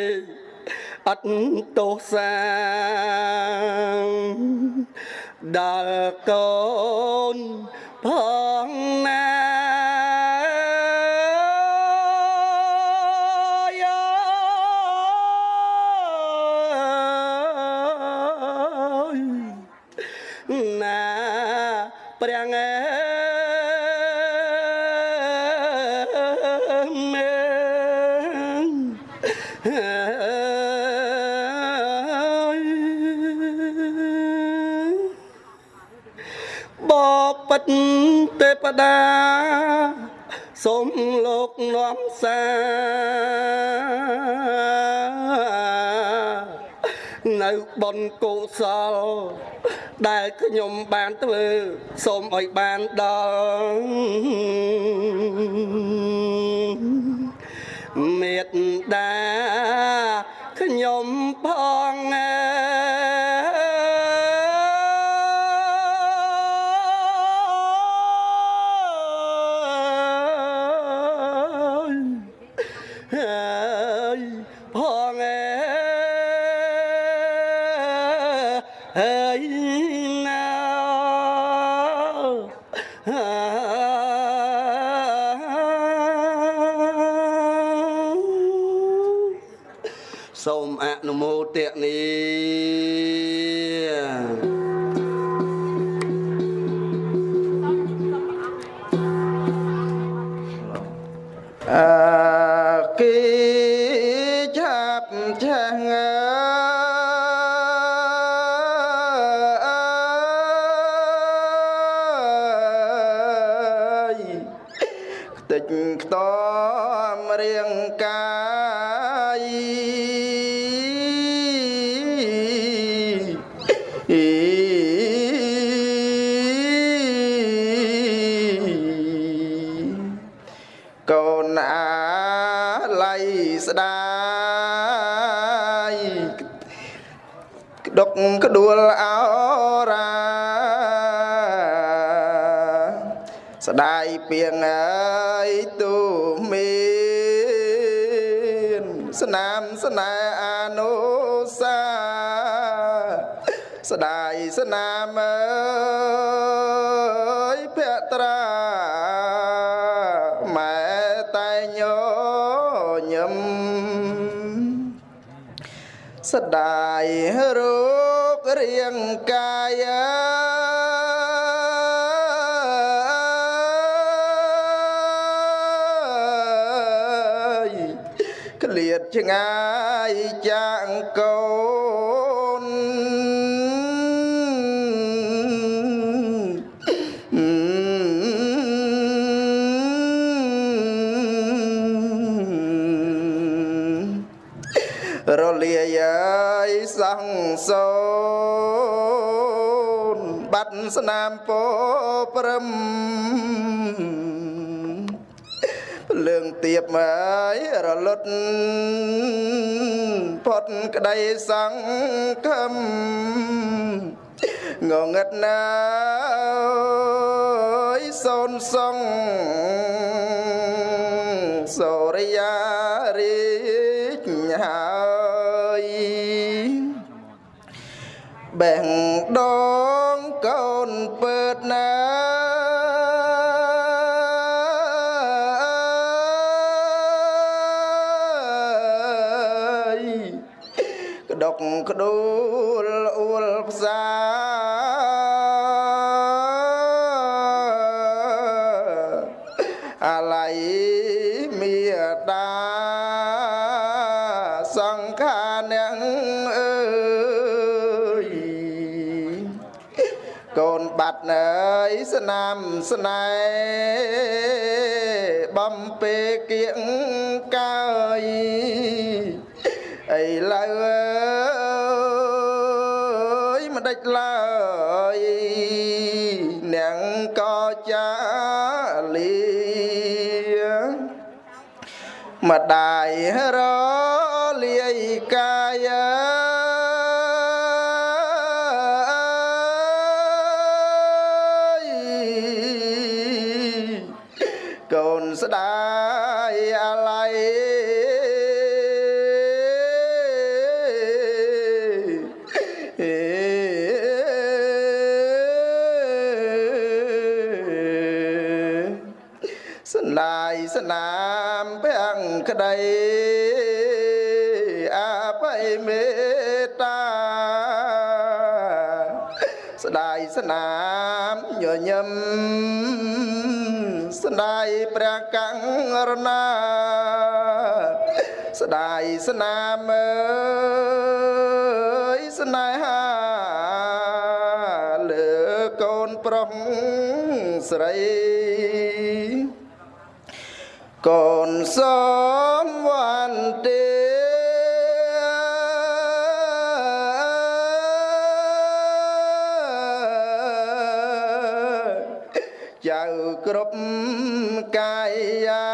អត់ទោសាដល់កូនផងណា តាសូមលោកនាំសានៅបនកុសល ដែលខ្ញុំបានធ្វើសូមឲ្យបានដល់មេត្តា ក្ដួលអោរា ស្ដាយពីងអើយទូមានស្នាមស្នេហ៍អនុសាស្ដាយស្នាមអើយ ស្ដាយរੂរាងកាយក្លៀតឆ្ងាយចា 5ភ្លើងទៀបហើយរលត់ផុតក្តីសង្ឃឹមងងឹតណាយសូនសង្ឃ សង្ខាអ្នកអើយកូនបាត់ណើយស្នាមស្នេហ៍បំពេគៀងកាយឥឡូវអើយមិនដេចឡើយអ្នកក៏ចាលីម្ដាយរក កង្រណាស្ដាយស្នាមអើយស្នេហាលើកូនប្រុសស្រីកូនសំ គ្រប់កាយា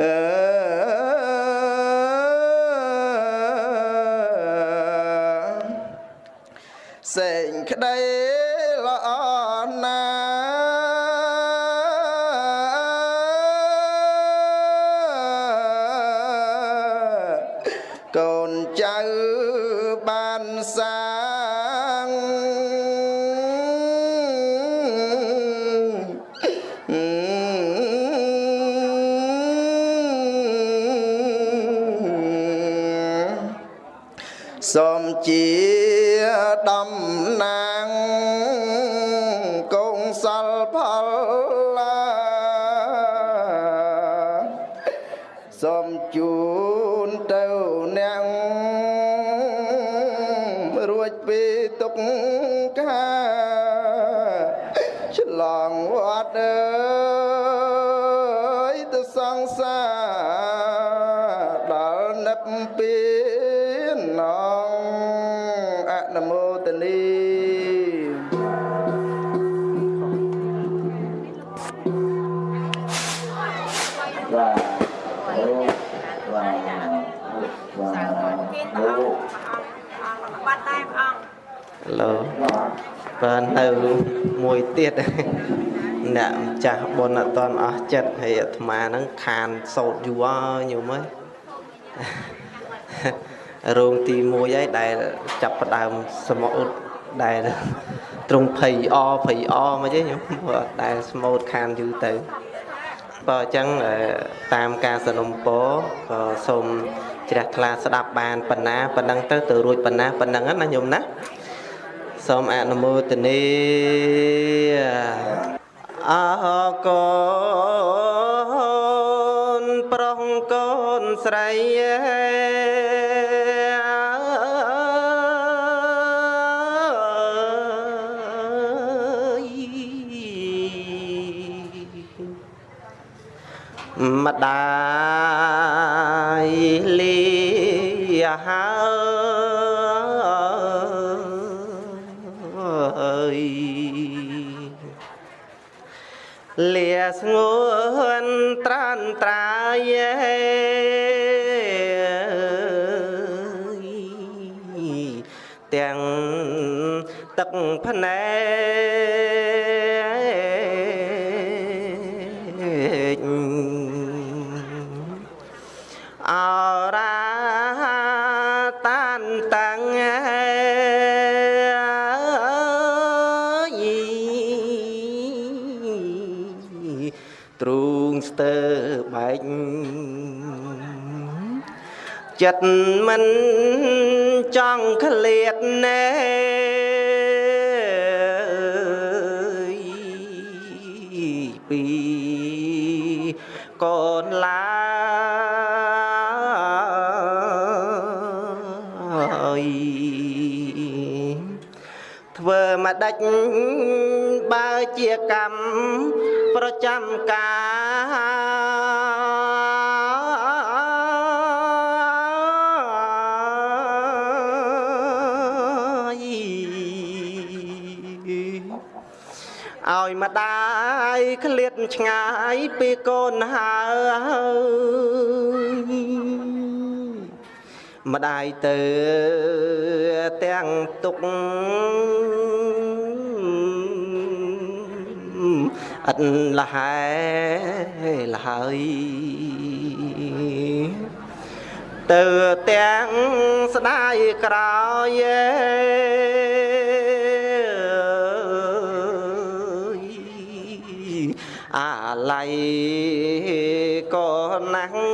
អឺសេងក្តីល្អណាកូនចៅបានសា ទៀតអ្នកម្ចាស់បុណ្យអត់តន់អស់ចិត្តហើយអាត្មាហ្នឹងខានសោតយូរហើយញោមអើយរោងទី1ហើយដែលចាប់ផ្ដើមស្មូតដែលត្រង់ភ័យអភ័យអមកទេញោមព្រោះដែលស្មូតខានយូរទៅបើអញ្ចឹងអឺតាមការសនំពរក៏សូមជ្រះថ្លាស្ដាប់បានប៉ុណ្ណាប៉ុណ្ណឹងទៅទៅរួចប៉ុណ្ណាប៉ុណ្ណឹងណាញោមណា សូមអនុមោទនីអរកូនប្រុសកូនស្រីម្ស្ងួនត្រានត្រាយ ចិត្តមិនចង់ឃ្លាតណែពីកូនឡាយធ្វើមកដាច់បើជាកម្មប្រចាំកា លាតឆ្ងាយពីកូនហើយម្ដាយទៅទាំងទុកអត់លះហែលហើយទៅទាំងស្ដាយក្រោយអាឡ័យ ក៏ណាស់